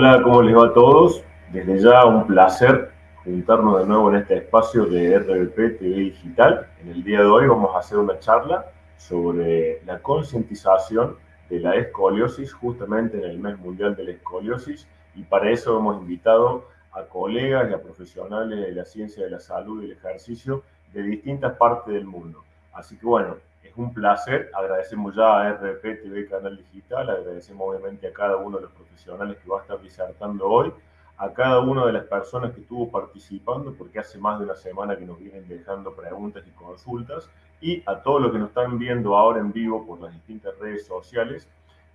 Hola, ¿cómo les va a todos? Desde ya un placer juntarnos de nuevo en este espacio de RBP TV Digital. En el día de hoy vamos a hacer una charla sobre la concientización de la escoliosis justamente en el mes mundial de la escoliosis y para eso hemos invitado a colegas y a profesionales de la ciencia de la salud y el ejercicio de distintas partes del mundo. Así que bueno, un placer, agradecemos ya a RP TV Canal Digital, agradecemos obviamente a cada uno de los profesionales que va a estar disertando hoy, a cada una de las personas que estuvo participando, porque hace más de una semana que nos vienen dejando preguntas y consultas, y a todos los que nos están viendo ahora en vivo por las distintas redes sociales,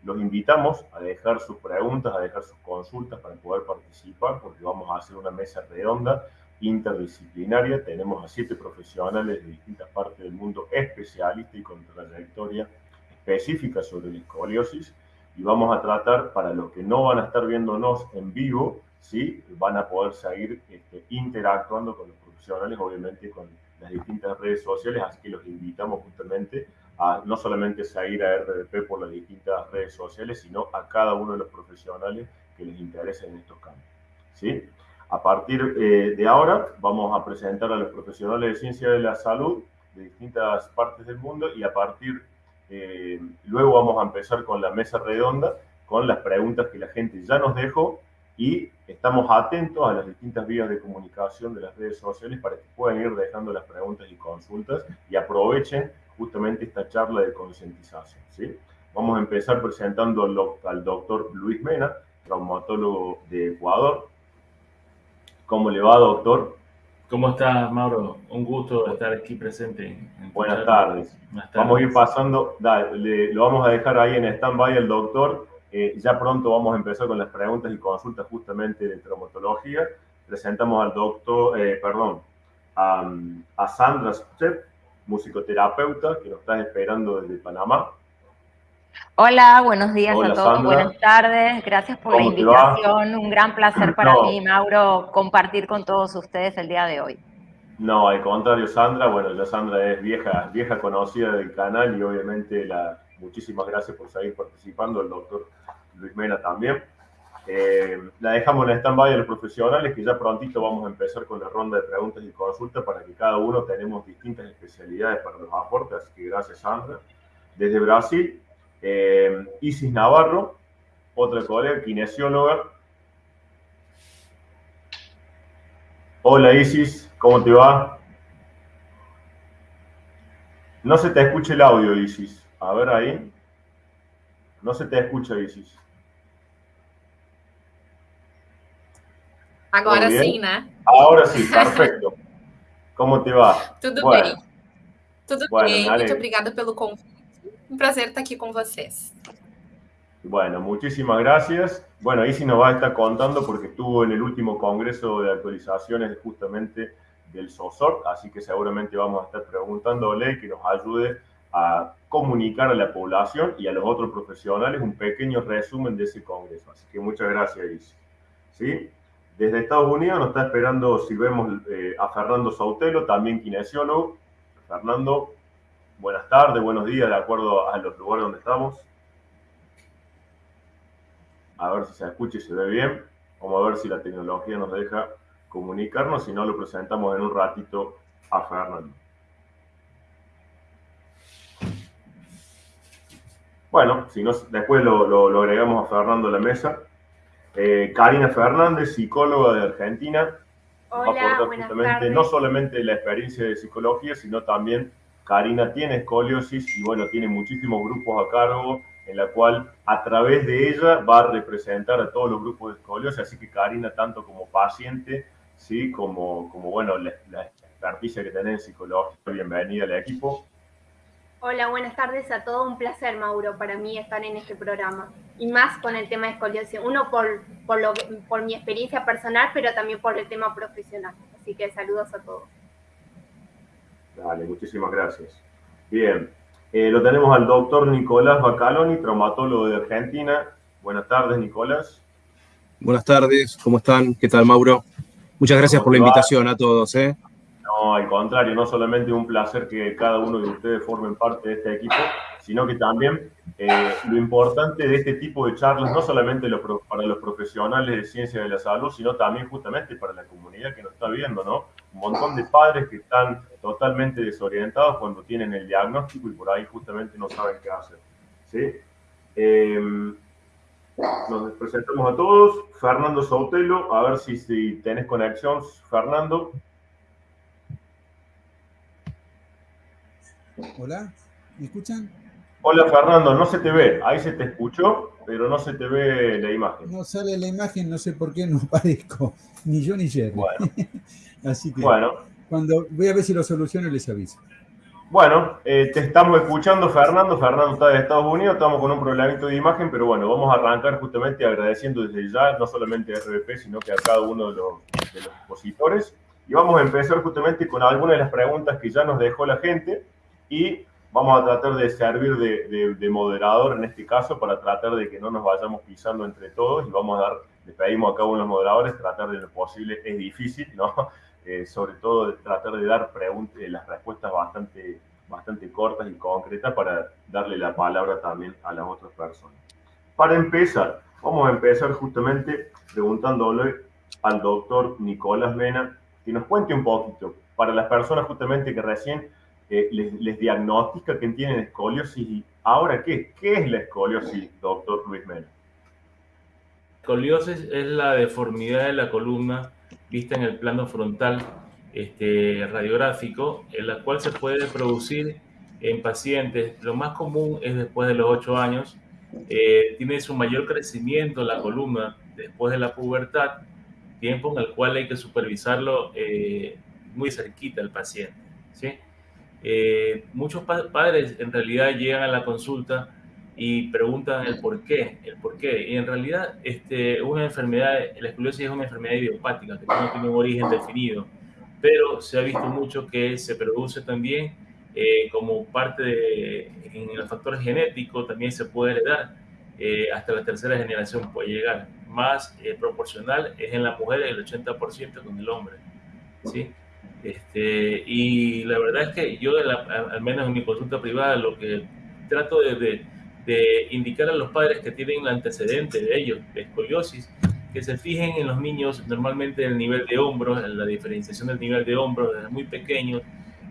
los invitamos a dejar sus preguntas, a dejar sus consultas para poder participar, porque vamos a hacer una mesa redonda interdisciplinaria. Tenemos a siete profesionales de distintas partes del mundo, especialistas y con trayectoria específica sobre la escoliosis. Y vamos a tratar, para los que no van a estar viéndonos en vivo, ¿sí? van a poder seguir este, interactuando con los profesionales, obviamente con las distintas redes sociales, así que los invitamos justamente a no solamente seguir a RDP por las distintas redes sociales, sino a cada uno de los profesionales que les interesen en estos campos. ¿sí? A partir eh, de ahora vamos a presentar a los profesionales de ciencia de la salud de distintas partes del mundo y a partir, eh, luego vamos a empezar con la mesa redonda, con las preguntas que la gente ya nos dejó y estamos atentos a las distintas vías de comunicación de las redes sociales para que puedan ir dejando las preguntas y consultas y aprovechen justamente esta charla de concientización. ¿sí? Vamos a empezar presentando al doctor Luis Mena, traumatólogo de Ecuador. ¿Cómo le va, doctor? ¿Cómo estás, Mauro? Un gusto estar aquí presente. Buenas tardes. Vamos a ir pasando, lo vamos a dejar ahí en stand-by el doctor. Eh, ya pronto vamos a empezar con las preguntas y consultas justamente de traumatología. Presentamos al doctor, eh, perdón, a, a Sandra Step, musicoterapeuta, que nos está esperando desde Panamá. Hola, buenos días a todos, buenas tardes, gracias por la invitación, un gran placer para mí, Mauro, compartir con todos ustedes el día de hoy. No, al contrario, Sandra, bueno, ya Sandra es vieja, vieja conocida del canal y obviamente la, muchísimas gracias por seguir participando, el doctor Luis Mena también. Eh, la dejamos en stand-by a los profesionales, que ya prontito vamos a empezar con la ronda de preguntas y consultas para que cada uno tenemos distintas especialidades para los aportes, así que gracias Sandra. Desde Brasil, eh, Isis Navarro, otra colega, kinesióloga. Hola Isis, ¿cómo te va? No se te escucha el audio, Isis. A ver ahí. No se te escucha, Isis. Agora sim, né? Ahora sí, perfecto. ¿Cómo te va? Tudo bueno. bem. Tudo bueno, bem. Muito obrigada pelo convite. Un placer estar aquí con ustedes. Bueno, muchísimas gracias. Bueno, sí nos va a estar contando porque estuvo en el último congreso de actualizaciones justamente del SOSOR, así que seguramente vamos a estar preguntándole que nos ayude a comunicar a la población y a los otros profesionales un pequeño resumen de ese congreso. Así que muchas gracias, Isis. ¿Sí? Desde Estados Unidos nos está esperando, si vemos eh, a Fernando Sautelo, también kinesiólogo. Fernando, buenas tardes, buenos días, de acuerdo a los lugares donde estamos. A ver si se escucha y se ve bien. Vamos a ver si la tecnología nos deja comunicarnos, si no lo presentamos en un ratito a Fernando. Bueno, si no, después lo, lo agregamos a Fernando a la mesa. Eh, Karina Fernández, psicóloga de Argentina. Hola, buenas tardes. no solamente la experiencia de psicología, sino también Karina tiene escoliosis y bueno, tiene muchísimos grupos a cargo en la cual a través de ella va a representar a todos los grupos de escoliosis, así que Karina tanto como paciente, sí, como, como bueno, la, la experticia que tiene en psicología, bienvenida al equipo. Hola, buenas tardes a todos. Un placer, Mauro, para mí estar en este programa. Y más con el tema de escoliosis. Uno por, por, lo, por mi experiencia personal, pero también por el tema profesional. Así que saludos a todos. Dale, muchísimas gracias. Bien, eh, lo tenemos al doctor Nicolás Bacaloni, traumatólogo de Argentina. Buenas tardes, Nicolás. Buenas tardes, ¿cómo están? ¿Qué tal, Mauro? Muchas gracias por la invitación a todos. ¿eh? No, al contrario, no solamente un placer que cada uno de ustedes formen parte de este equipo, sino que también eh, lo importante de este tipo de charlas, no solamente para los profesionales de ciencia de la salud, sino también justamente para la comunidad que nos está viendo, ¿no? Un montón de padres que están totalmente desorientados cuando tienen el diagnóstico y por ahí justamente no saben qué hacer, ¿sí? Em, nos presentamos a todos. Fernando Sotelo, a ver si, si tenés conexión, Fernando. Hola, ¿me escuchan? Hola Fernando, no se te ve, ahí se te escuchó, pero no se te ve la imagen. No sale la imagen, no sé por qué no aparezco, ni yo ni Jerry. Bueno. Así que bueno. Cuando voy a ver si lo soluciono les aviso. Bueno, eh, te estamos escuchando Fernando, Fernando está de Estados Unidos, estamos con un problemito de imagen, pero bueno, vamos a arrancar justamente agradeciendo desde ya, no solamente a RBP, sino que a cada uno de los, de los expositores. Y vamos a empezar justamente con algunas de las preguntas que ya nos dejó la gente y vamos a tratar de servir de, moderador en este caso para tratar de que no nos vayamos pisando entre todos y vamos a dar, le pedimos a cada uno de los moderadores tratar de lo posible, es difícil, ¿no? Eh, sobre todo tratar de dar eh, las respuestas bastante, bastante cortas y concretas para darle la palabra también a las otras personas. Para empezar, vamos a empezar justamente preguntándole al doctor Nicolás Mena que nos cuente un poquito, para las personas justamente que recién les, diagnostica que tienen escoliosis. ¿Y ahora qué? ¿Qué es la escoliosis, doctor Luis Mena? Escoliosis es la deformidad de la columna vista en el plano frontal este, radiográfico, en la cual se puede producir en pacientes. Lo más común es después de los 8 años. Eh, tiene su mayor crecimiento la columna después de la pubertad, tiempo en el cual hay que supervisarlo eh, muy cerquita al paciente. ¿sí? Eh, muchos padres en realidad llegan a la consulta y preguntan el por qué, el por qué. Y en realidad este, una enfermedad, la escoliosis es una enfermedad idiopática que no tiene un origen definido, pero se ha visto mucho que se produce también eh, como parte de, en el factor genético, también se puede heredar. Eh, hasta la tercera generación puede llegar. Más proporcional es en la mujer el 80% con el hombre. ¿sí? Este, y la verdad es que yo, al menos en mi consulta privada, lo que trato de, de, indicar a los padres que tienen el antecedente de ellos, de escoliosis, que se fijen en los niños normalmente en el nivel de hombros, en la diferenciación del nivel de hombros desde muy pequeños,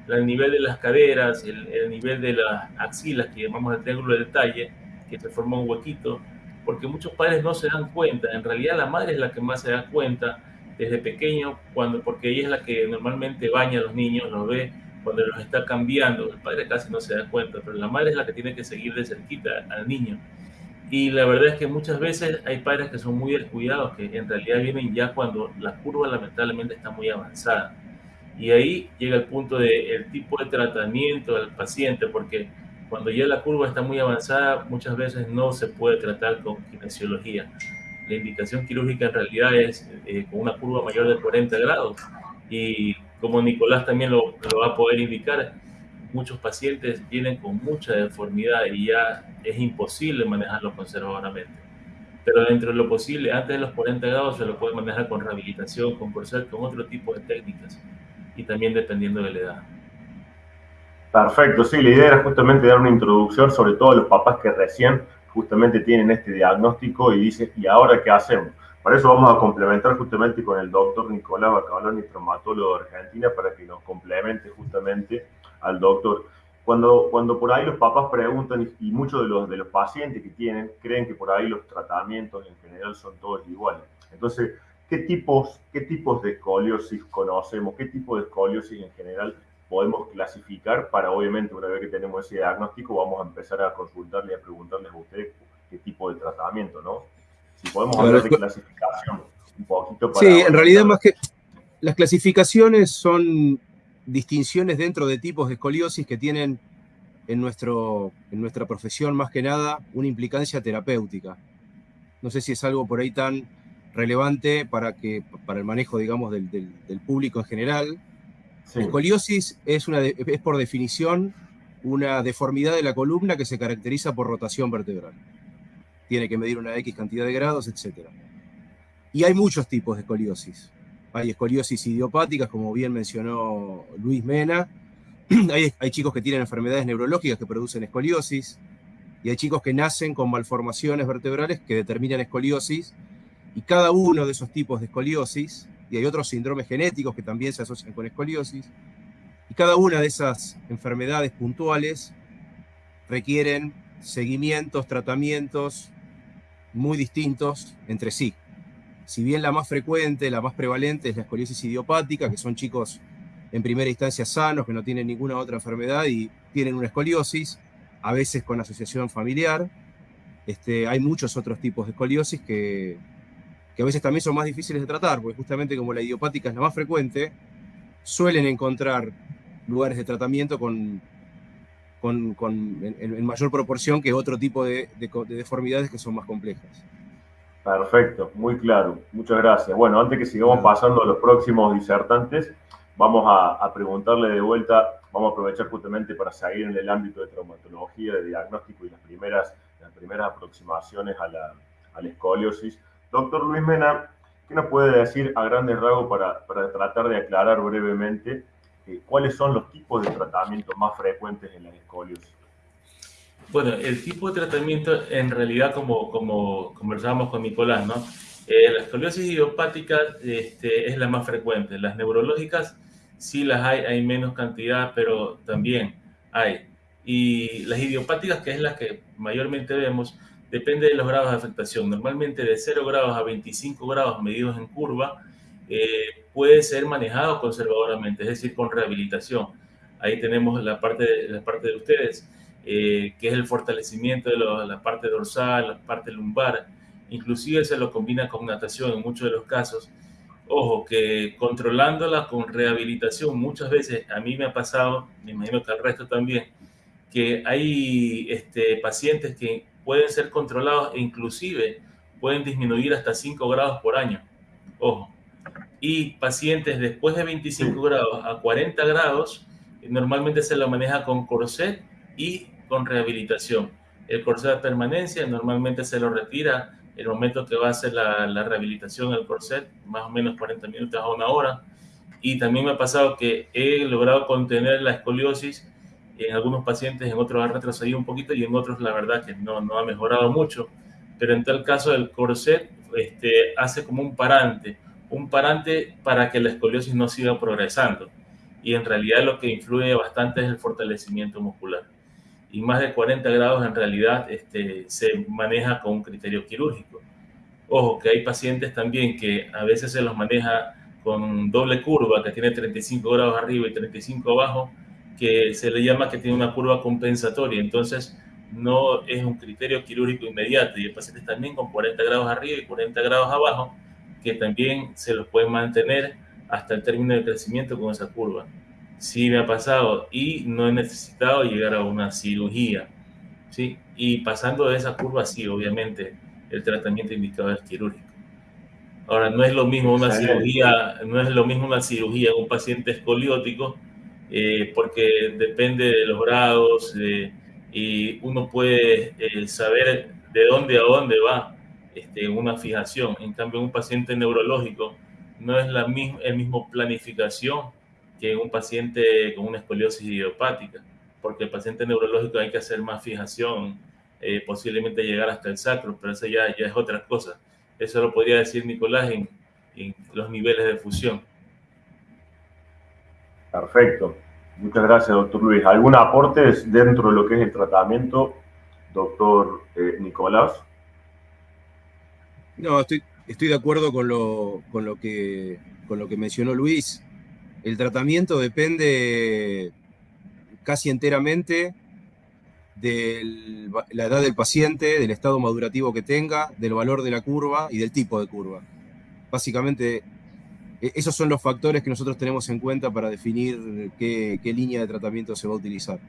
el nivel de las caderas, el, el nivel de las axilas, que llamamos el triángulo de detalle, que se forma un huequito, porque muchos padres no se dan cuenta, en realidad la madre es la que más se da cuenta desde pequeño, cuando, porque ella es la que normalmente baña a los niños, los ve cuando los está cambiando. El padre casi no se da cuenta, pero la madre es la que tiene que seguir de cerquita al niño. Y la verdad es que muchas veces hay padres que son muy descuidados, que en realidad vienen ya cuando la curva lamentablemente está muy avanzada. Y ahí llega el punto del tipo de tratamiento del paciente, porque cuando ya la curva está muy avanzada, muchas veces no se puede tratar con kinesiología la indicación quirúrgica en realidad es eh, con una curva mayor de 40 grados. Y como Nicolás también lo, lo, va a poder indicar, muchos pacientes vienen con mucha deformidad y ya es imposible manejarlo conservadoramente. Pero dentro de lo posible, antes de los 40 grados se lo puede manejar con rehabilitación, con corset, con otro tipo de técnicas y también dependiendo de la edad. Perfecto, sí, la idea era justamente dar una introducción, sobre todo a los papás que recién justamente tienen este diagnóstico y dicen, ¿y ahora qué hacemos? Para eso vamos a complementar justamente con el doctor Nicolás Bacabaloni, traumatólogo de Argentina, para que nos complemente justamente al doctor. Cuando, cuando por ahí los papás preguntan, y muchos de los, de los pacientes que tienen creen que por ahí los tratamientos en general son todos iguales. Entonces, ¿qué tipos, qué tipos de escoliosis conocemos? ¿Qué tipo de escoliosis en general podemos clasificar para, obviamente, una vez que tenemos ese diagnóstico, vamos a empezar a consultarle y a preguntarles a ustedes qué tipo de tratamiento, ¿no? Si podemos hablar de clasificación un poquito para... Sí, en realidad más que las clasificaciones son distinciones dentro de tipos de escoliosis que tienen en, nuestro, en nuestra profesión más que nada una implicancia terapéutica. No sé si es algo por ahí tan relevante para, que, para el manejo, digamos, del, del público en general, Escoliosis es, una es por definición una deformidad de la columna que se caracteriza por rotación vertebral. Tiene que medir una X cantidad de grados, etc. Y hay muchos tipos de escoliosis. Hay escoliosis idiopáticas, como bien mencionó Luis Mena. Hay, hay, chicos que tienen enfermedades neurológicas que producen escoliosis. y hay chicos que nacen con malformaciones vertebrales que determinan escoliosis, y cada uno de esos tipos de escoliosis, y hay otros síndromes genéticos que también se asocian con escoliosis, y cada una de esas enfermedades puntuales requieren seguimientos, tratamientos muy distintos entre sí. Si bien la más frecuente, la más prevalente es la escoliosis idiopática, que son chicos en primera instancia sanos, que no tienen ninguna otra enfermedad y tienen una escoliosis, a veces con asociación familiar. Este, hay muchos otros tipos de escoliosis que, que a veces también son más difíciles de tratar, porque justamente como la idiopática es la más frecuente, suelen encontrar lugares de tratamiento con, con, en, mayor proporción que otro tipo de, deformidades que son más complejas. Perfecto, muy claro. Muchas gracias. Bueno, antes que sigamos pasando a los próximos disertantes, vamos a, preguntarle de vuelta, vamos a aprovechar justamente para seguir en el ámbito de traumatología, de diagnóstico y las primeras, las primeras aproximaciones a la, a la escoliosis. Doctor Luis Mena, ¿qué nos puede decir a grandes rasgos para, para tratar de aclarar brevemente eh, cuáles son los tipos de tratamiento más frecuentes en la escoliosis? Bueno, el tipo de tratamiento en realidad, como, como conversábamos con Nicolás, ¿no? Eh, la escoliosis idiopática este, es la más frecuente. Las neurológicas sí las hay, hay menos cantidad, pero también hay. Y las idiopáticas, que es la que mayormente vemos, depende de los grados de afectación. Normalmente de 0 grados a 25 grados medidos en curva, eh, puede ser manejado conservadoramente, es decir, con rehabilitación. Ahí tenemos la parte de, la parte de ustedes, eh, que es el fortalecimiento de la parte dorsal, la parte lumbar, inclusive se lo combina con natación en muchos de los casos. Ojo, que controlándola con rehabilitación, muchas veces a mí me ha pasado, me imagino que al resto también, que hay este, pacientes que pueden ser controlados e inclusive pueden disminuir hasta 5 grados por año. Ojo. Y pacientes después de 25 grados a 40 grados, normalmente se lo maneja con corset y con rehabilitación. El corset de permanencia normalmente se lo retira el momento que va a hacer la, la rehabilitación del corset, más o menos 40 minutos a una hora. Y también me ha pasado que he logrado contener la escoliosis en algunos pacientes, en otros ha retrocedido un poquito y en otros la verdad que no, no ha mejorado mucho. Pero en tal caso el corset este, hace como un parante, un parante para que la escoliosis no siga progresando. Y en realidad lo que influye bastante es el fortalecimiento muscular. Y más de 40 grados en realidad este, se maneja con un criterio quirúrgico. Ojo, que hay pacientes también que a veces se los maneja con doble curva, que tiene 35 grados arriba y 35 abajo, que se le llama que tiene una curva compensatoria, entonces no es un criterio quirúrgico inmediato y hay pacientes también con 40 grados arriba y 40 grados abajo que también se los puede mantener hasta el término de crecimiento con esa curva. Sí me ha pasado y no he necesitado llegar a una cirugía, ¿sí? Y pasando de esa curva, sí, obviamente, el tratamiento indicado es quirúrgico. Ahora, no es lo mismo una cirugía, no es lo mismo una cirugía en un paciente escoliótico eh, porque depende de los grados y uno puede eh, saber de dónde a dónde va este, una fijación. En cambio, un paciente neurológico no es la misma el mismo planificación que un paciente con una escoliosis idiopática, porque el paciente neurológico hay que hacer más fijación, eh, posiblemente llegar hasta el sacro, pero eso ya, ya es otra cosa. Eso lo podría decir Nicolás en, los niveles de fusión. Perfecto. Muchas gracias, doctor Luis. ¿Algún aporte dentro de lo que es el tratamiento, doctor eh, Nicolás? No, estoy, de acuerdo con lo, con, lo que, con lo que mencionó Luis. El tratamiento depende casi enteramente de la edad del paciente, del estado madurativo que tenga, del valor de la curva y del tipo de curva. Básicamente e-, esos son los factores que nosotros tenemos en cuenta para definir qué, línea de tratamiento se va a utilizar.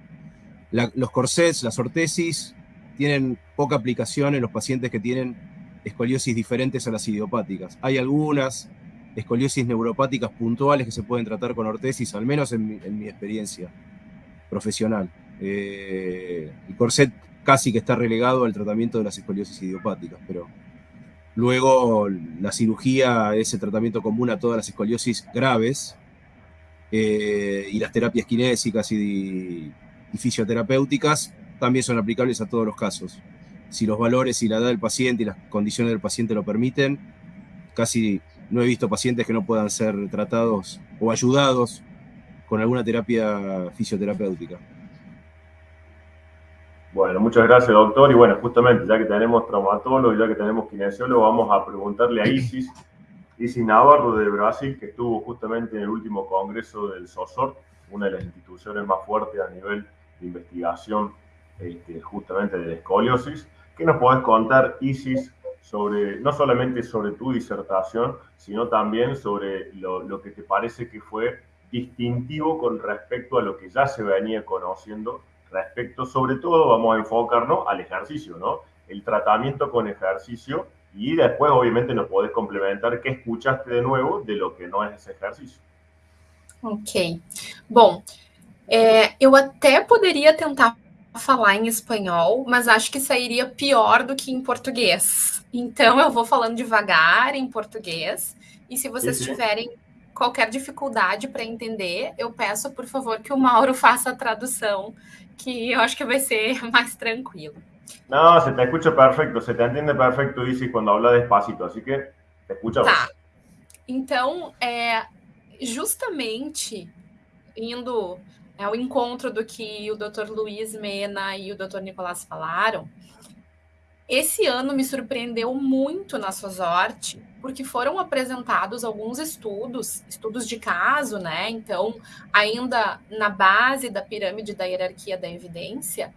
los corsets, las ortesis, tienen poca aplicación en los pacientes que tienen escoliosis diferentes a las idiopáticas. Hay algunas escoliosis neuropáticas puntuales que se pueden tratar con ortesis, al menos en mi, experiencia profesional. Eh, el corset casi que está relegado al tratamiento de las escoliosis idiopáticas, pero Luego, la cirugía es el tratamiento común a todas las escoliosis graves eh, y las terapias kinésicas y, fisioterapéuticas también son aplicables a todos los casos. Si los valores y la edad del paciente y las condiciones del paciente lo permiten, casi no he visto pacientes que no puedan ser tratados o ayudados con alguna terapia fisioterapéutica. Bueno, muchas gracias, doctor. Y bueno, justamente, ya que tenemos traumatólogo y ya que tenemos kinesiólogo, vamos a preguntarle a Isis, Isis Navarro de Brasil, que estuvo justamente en el último congreso del SOSOR, una de las instituciones más fuertes a nivel de investigación este, justamente de la escoliosis. ¿Qué nos podés contar, Isis, sobre, no solamente sobre tu disertación, sino también sobre lo, lo que te parece que fue distintivo con respecto a lo que ya se venía conociendo respecto, sobre todo, vamos a enfocarnos al ejercicio, ¿no? El tratamiento con ejercicio y después, obviamente, nos podés complementar qué escuchaste de nuevo de lo que não é esse exercício. Ok. Bom, é, eu até poderia tentar falar em espanhol, mas acho que sairia pior do que em português. Então, eu vou falando devagar em português. E se vocês sim. tiverem qualquer dificuldade para entender, eu peço, por favor, que o Mauro faça a tradução que eu acho que vai ser mais tranquilo. Não, se te escucha perfeito, se te entende perfeito, Isis, quando habla despacito, assim que te escucha Tá. Então, é, justamente indo ao encontro do que o Dr. Luiz Mena e o Dr. Nicolás falaram, esse ano me surpreendeu muito na Sozorte, porque foram apresentados alguns estudos, estudos de caso, né? Então, ainda na base da pirâmide da hierarquia da evidência,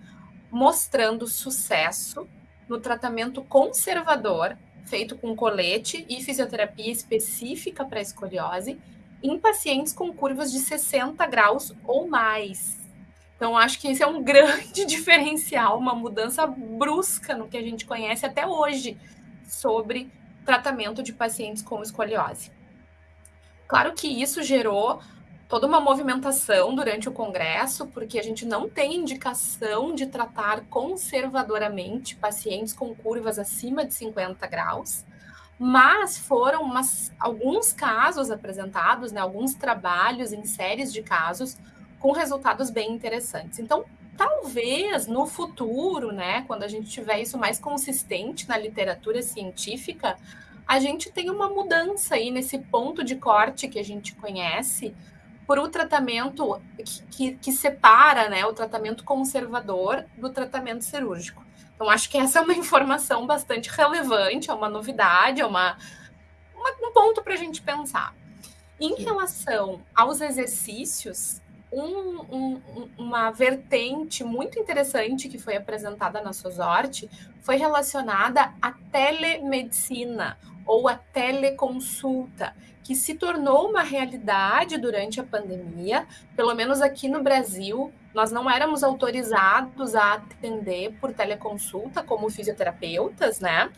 mostrando sucesso no tratamento conservador feito com colete e fisioterapia específica para escoliose em pacientes com curvas de 60 graus ou mais. Então, acho que esse é um grande diferencial, uma mudança brusca no que a gente conhece até hoje sobre tratamento de pacientes com escoliose. Claro que isso gerou toda uma movimentação durante o congresso, porque a gente não tem indicação de tratar conservadoramente pacientes com curvas acima de 50 graus, mas foram umas, alguns casos apresentados, né, alguns trabalhos em séries de casos com resultados bem interessantes. Então, talvez no futuro, né, quando a gente tiver isso mais consistente na literatura científica, a gente tenha uma mudança aí nesse ponto de corte que a gente conhece por o tratamento que, que, que separa né, o tratamento conservador do tratamento cirúrgico. Então, acho que essa é uma informação bastante relevante, é uma novidade, é uma, uma um ponto para a gente pensar. Em relação aos exercícios, um, um, uma vertente muito interessante que foi apresentada na SOSORTE foi relacionada à telemedicina ou à teleconsulta, que se tornou uma realidade durante a pandemia, pelo menos aqui no Brasil, nós não éramos autorizados a atender por teleconsulta como fisioterapeutas, né?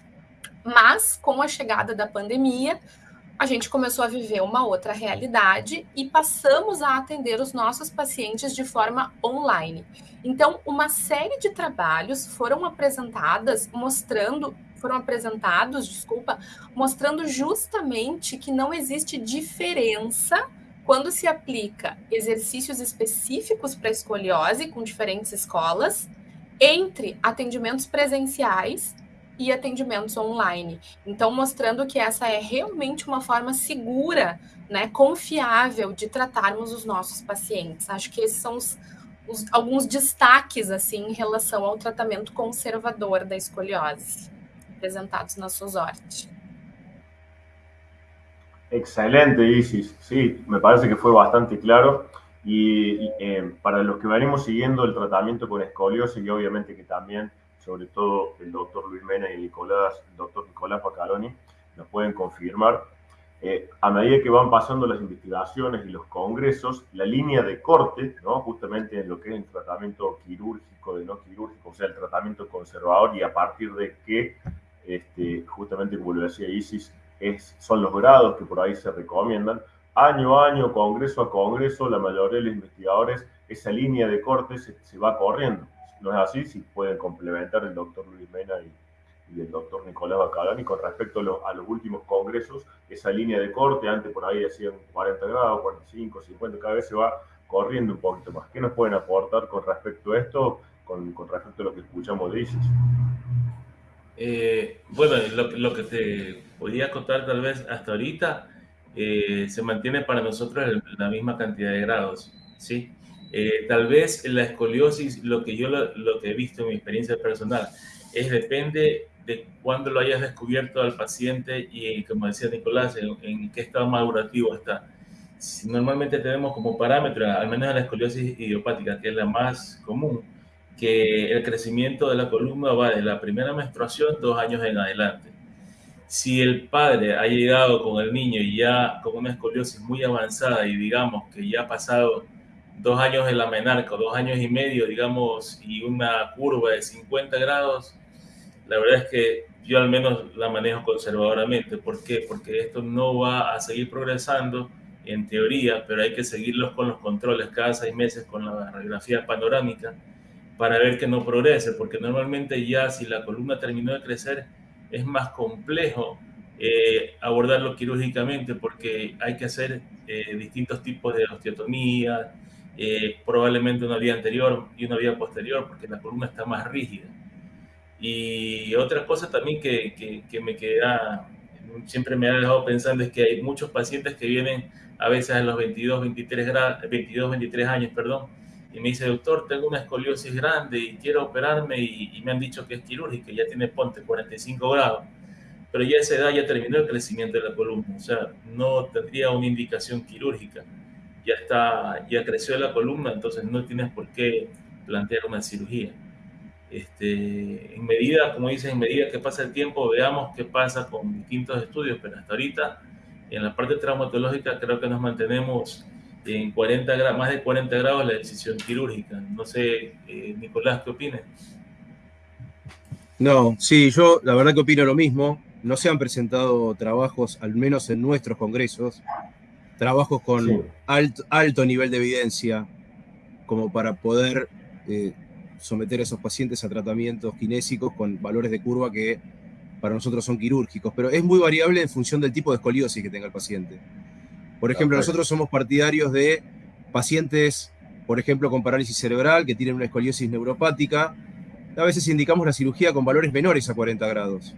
Mas com a chegada da pandemia, a gente começou a viver uma outra realidade e passamos a atender os nossos pacientes de forma online. Então, uma série de trabalhos foram apresentadas mostrando, foram apresentados, desculpa, mostrando justamente que não existe diferença quando se aplica exercícios específicos para escoliose com diferentes escolas entre atendimentos presenciais e atendimentos online. Então, mostrando que essa é realmente uma forma segura, né, confiável de tratarmos os nossos pacientes. Acho que esses são os, os, alguns destaques assim em relação ao tratamento conservador da escoliose apresentados na SOSORTE. Excelente, Isis. Sí, me parece que fue bastante claro. Y, eh, para los que venimos siguiendo el tratamiento con escoliosis y obviamente que también sobre todo el doctor Luis Mena y el doctor Nicolás Pacaroni, nos pueden confirmar. Eh, a medida que van pasando las investigaciones y los congresos, la línea de corte, ¿no? justamente en lo que es el tratamiento quirúrgico, de no quirúrgico, o sea, el tratamiento conservador y a partir de que, este, justamente como lo decía Isis, son los grados que por ahí se recomiendan, año a año, congreso a congreso, la mayoría de los investigadores, esa línea de corte se, va corriendo no es así, si pueden complementar el doctor Luis Mena y, el doctor Nicolás Bacalani con respecto a, los últimos congresos, esa línea de corte, antes por ahí decían 40 grados, 45, 50, cada vez se va corriendo un poquito más. ¿Qué nos pueden aportar con respecto a esto con, respecto a lo que escuchamos de Isis. Eh, bueno, lo, que te podía contar tal vez hasta ahorita eh, se mantiene para nosotros la misma cantidad de grados, ¿sí? Eh, tal vez la escoliosis, lo que yo lo, que he visto en mi experiencia personal, es depende de cuándo lo hayas descubierto al paciente y, como decía Nicolás, en, qué estado madurativo está. Normalmente tenemos como parámetro, al menos la escoliosis idiopática, que es la más común, que el crecimiento de la columna va de la primera menstruación dos años en adelante. Si el padre ha llegado con el niño y ya con una escoliosis muy avanzada y digamos que ya ha pasado dos años en la menarca, dos años y medio, digamos, y una curva de 50 grados, la verdad es que yo al menos la manejo conservadoramente. ¿Por qué? Porque esto no va a seguir progresando en teoría, pero hay que seguirlos con los controles cada seis meses con la radiografía panorámica para ver que no progrese, porque normalmente ya si la columna terminó de crecer es más complejo eh, abordarlo quirúrgicamente porque hay que hacer eh, distintos tipos de osteotomía, eh, probablemente una vía anterior y una vía posterior, porque la columna está más rígida. Y otra cosa también que, que, me queda, siempre me ha dejado pensando es que hay muchos pacientes que vienen a veces a los 22, 23, 22, 23 años, perdón, y me dice, doctor, tengo una escoliosis grande y quiero operarme y, y me han dicho que es quirúrgica, ya tiene ponte 45 grados, pero ya a esa edad ya terminó el crecimiento de la columna, o sea, no tendría una indicación quirúrgica ya está, ya creció la columna, entonces no tienes por qué plantear una cirugía. Este, en medida, como dices, en medida que pasa el tiempo, veamos qué pasa con distintos estudios, pero hasta ahorita, en la parte traumatológica, creo que nos mantenemos en 40 grados, más de 40 grados la decisión quirúrgica. No sé, eh, Nicolás, ¿qué opinas? No, sí, yo la verdad que opino lo mismo. No se han presentado trabajos, al menos en nuestros congresos, trabajos con alto, alto, nivel de evidencia, como para poder eh, someter a esos pacientes a tratamientos kinésicos con valores de curva que para nosotros son quirúrgicos, pero es muy variable en función del tipo de escoliosis que tenga el paciente. Por ejemplo, nosotros somos partidarios de pacientes, por ejemplo, con parálisis cerebral, que tienen una escoliosis neuropática. A veces indicamos la cirugía con valores menores a 40 grados,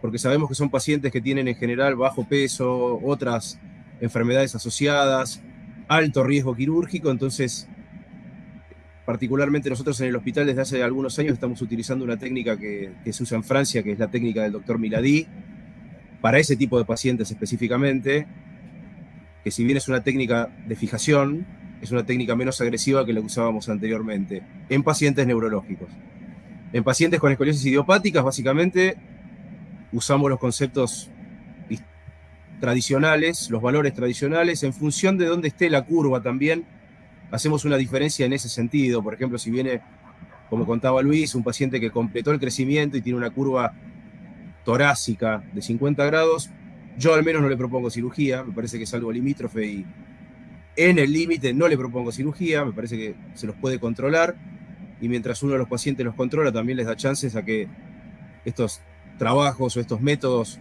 porque sabemos que son pacientes que tienen en general bajo peso, otras enfermedades asociadas, alto riesgo quirúrgico, entonces particularmente nosotros en el hospital desde hace algunos años estamos utilizando una técnica que, se usa en Francia, que es la técnica del doctor Milady, para ese tipo de pacientes específicamente, que si bien es una técnica de fijación, es una técnica menos agresiva que la que usábamos anteriormente, en pacientes neurológicos. En pacientes con escoliosis idiopáticas, básicamente, usamos los conceptos tradicionales, los valores tradicionales, en función de dónde esté la curva también, hacemos una diferencia en ese sentido. Por ejemplo, si viene, como contaba Luis, un paciente que completó el crecimiento y tiene una curva torácica de 50 grados, yo al menos no le propongo cirugía, me parece que es algo limítrofe y en el límite no le propongo cirugía, me parece que se los puede controlar y mientras uno de los pacientes los controla también les da chances a que estos trabajos o estos métodos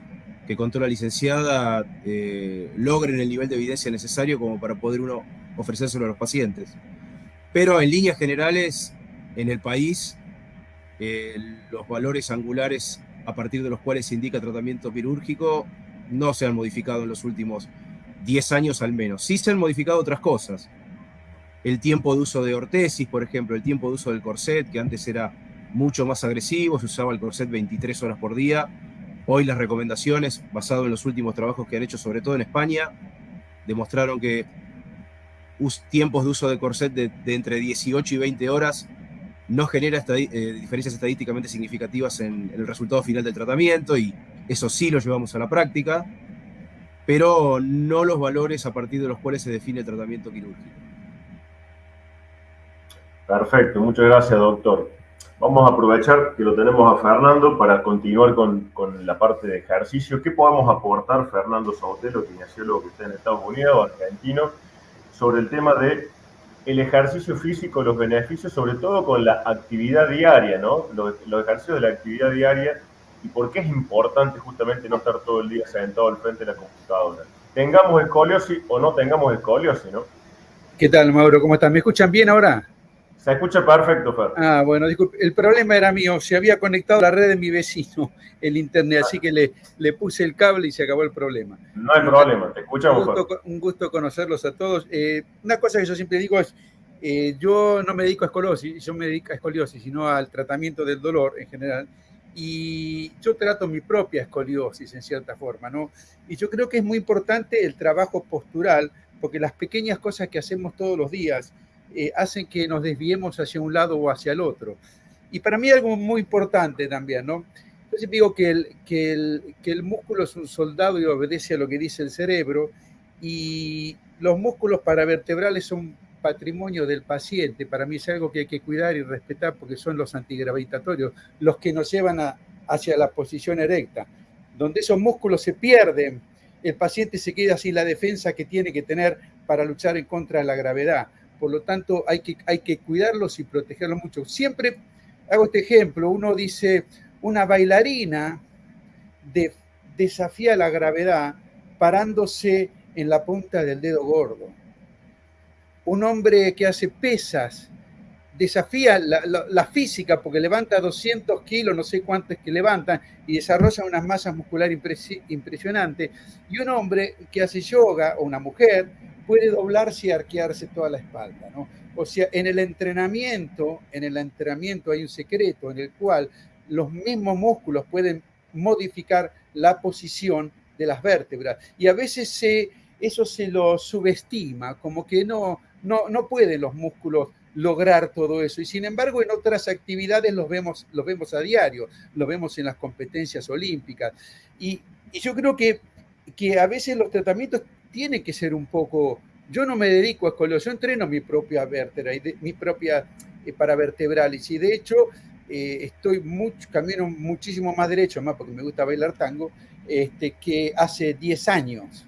que contó la licenciada eh, logren el nivel de evidencia necesario como para poder uno ofrecérselo a los pacientes. Pero en líneas generales, en el país, eh, los valores angulares a partir de los cuales se indica tratamiento quirúrgico no se han modificado en los últimos 10 años al menos. Sí se han modificado otras cosas. El tiempo de uso de ortesis, por ejemplo, el tiempo de uso del corset, que antes era mucho más agresivo, se usaba el corset 23 horas por día, Hoy las recomendaciones, basado en los últimos trabajos que han hecho, sobre todo en España, demostraron que tiempos de uso de corset de, entre 18 y 20 horas no genera eh, diferencias estadísticamente significativas en, el resultado final del tratamiento y eso sí lo llevamos a la práctica, pero no los valores a partir de los cuales se define el tratamiento quirúrgico. Perfecto, muchas gracias doctor. Vamos a aprovechar que lo tenemos a Fernando para continuar con, la parte de ejercicio. ¿Qué podemos aportar, Fernando Sautelo, kinesiólogo que está en Estados Unidos, argentino, sobre el tema de el ejercicio físico, los beneficios, sobre todo con la actividad diaria, ¿no? Los, ejercicios de la actividad diaria y por qué es importante justamente no estar todo el día sentado al frente de la computadora. Tengamos escoliosis o no tengamos escoliosis, ¿no? ¿Qué tal, Mauro? ¿Cómo están? ¿Me escuchan bien ahora? Se escucha perfecto, Fer. Ah, bueno, disculpe. El problema era mío. Se había conectado a la red de mi vecino, el internet, así que le, le puse el cable y se acabó el problema. No hay problema, te escuchamos. Un gusto, un gusto conocerlos a todos. Eh, una cosa que yo siempre digo es, eh, yo no me dedico a escoliosis, yo me dedico a escoliosis, sino al tratamiento del dolor en general. Y yo trato mi propia escoliosis en cierta forma, ¿no? Y yo creo que es muy importante el trabajo postural, porque las pequeñas cosas que hacemos todos los días, eh, hacen que nos desviemos hacia un lado o hacia el otro. Y para mí algo muy importante también, ¿no? Yo digo que el, que, el, que el músculo es un soldado y obedece a lo que dice el cerebro, y los músculos paravertebrales son patrimonio del paciente. Para mí es algo que hay que cuidar y respetar porque son los antigravitatorios, los que nos llevan hacia la posición erecta. Donde esos músculos se pierden, el paciente se queda sin la defensa que tiene que tener para luchar en contra de la gravedad por lo tanto hay que, hay que cuidarlos y protegerlos mucho. Siempre hago este ejemplo, uno dice, una bailarina desafía la gravedad parándose en la punta del dedo gordo. Un hombre que hace pesas desafía la, física porque levanta 200 kilos, no sé cuántos que levantan, y desarrolla unas masas musculares impresionantes. Y un hombre que hace yoga, o una mujer, puede doblarse y arquearse toda la espalda. O sea, en el entrenamiento, en el entrenamiento hay un secreto en el cual los mismos músculos pueden modificar la posición de las vértebras y a veces eso se lo subestima, como que no, no, no pueden los músculos lograr todo eso. Y sin embargo, en otras actividades los vemos, los vemos a diario, los vemos en las competencias olímpicas. Y, y yo creo que, que a veces los tratamientos tiene que ser un poco, yo no me dedico a escoliosis, yo entreno mi propia vértebra, mi propia eh, paravertebralis y de hecho eh, estoy mucho, camino muchísimo más derecho, más porque me gusta bailar tango, este, que hace 10 años.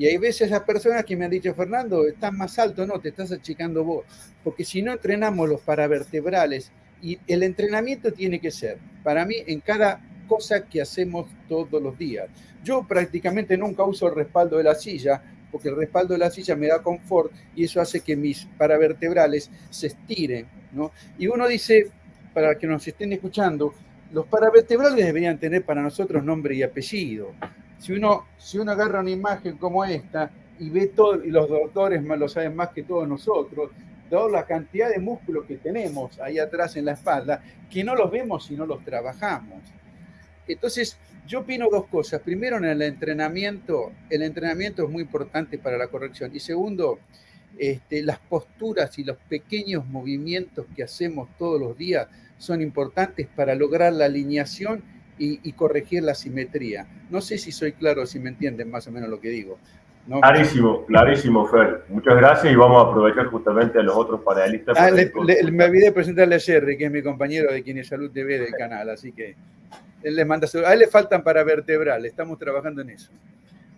Y hay veces las personas que me han dicho, Fernando, estás más alto, no, te estás achicando vos. Porque si no entrenamos los paravertebrales, y el entrenamiento tiene que ser, para mí, en cada cosa que hacemos todos los días. Yo prácticamente nunca uso el respaldo de la silla, porque el respaldo de la silla me da confort y eso hace que mis paravertebrales se estiren. ¿no? Y uno dice, para que nos estén escuchando, los paravertebrales deberían tener para nosotros nombre y apellido. Si uno, si uno agarra una imagen como esta y ve todo, y los doctores lo saben más que todos nosotros, toda la cantidad de músculos que tenemos ahí atrás en la espalda, que no los vemos si no los trabajamos. Entonces, yo opino dos cosas. Primero, en el entrenamiento, el entrenamiento es muy importante para la corrección. Y segundo, este, las posturas y los pequeños movimientos que hacemos todos los días son importantes para lograr la alineación y, corregir la simetría. No sé si soy claro, si me entienden más o menos lo que digo. Clarísimo, clarísimo, Fer. Muchas gracias y vamos a aprovechar justamente a los otros panelistas. Ah, me olvidé presentarle a Jerry, que es mi compañero de Quienes Salud TV del canal, así que él le manda A él le faltan para vertebral, estamos trabajando en eso.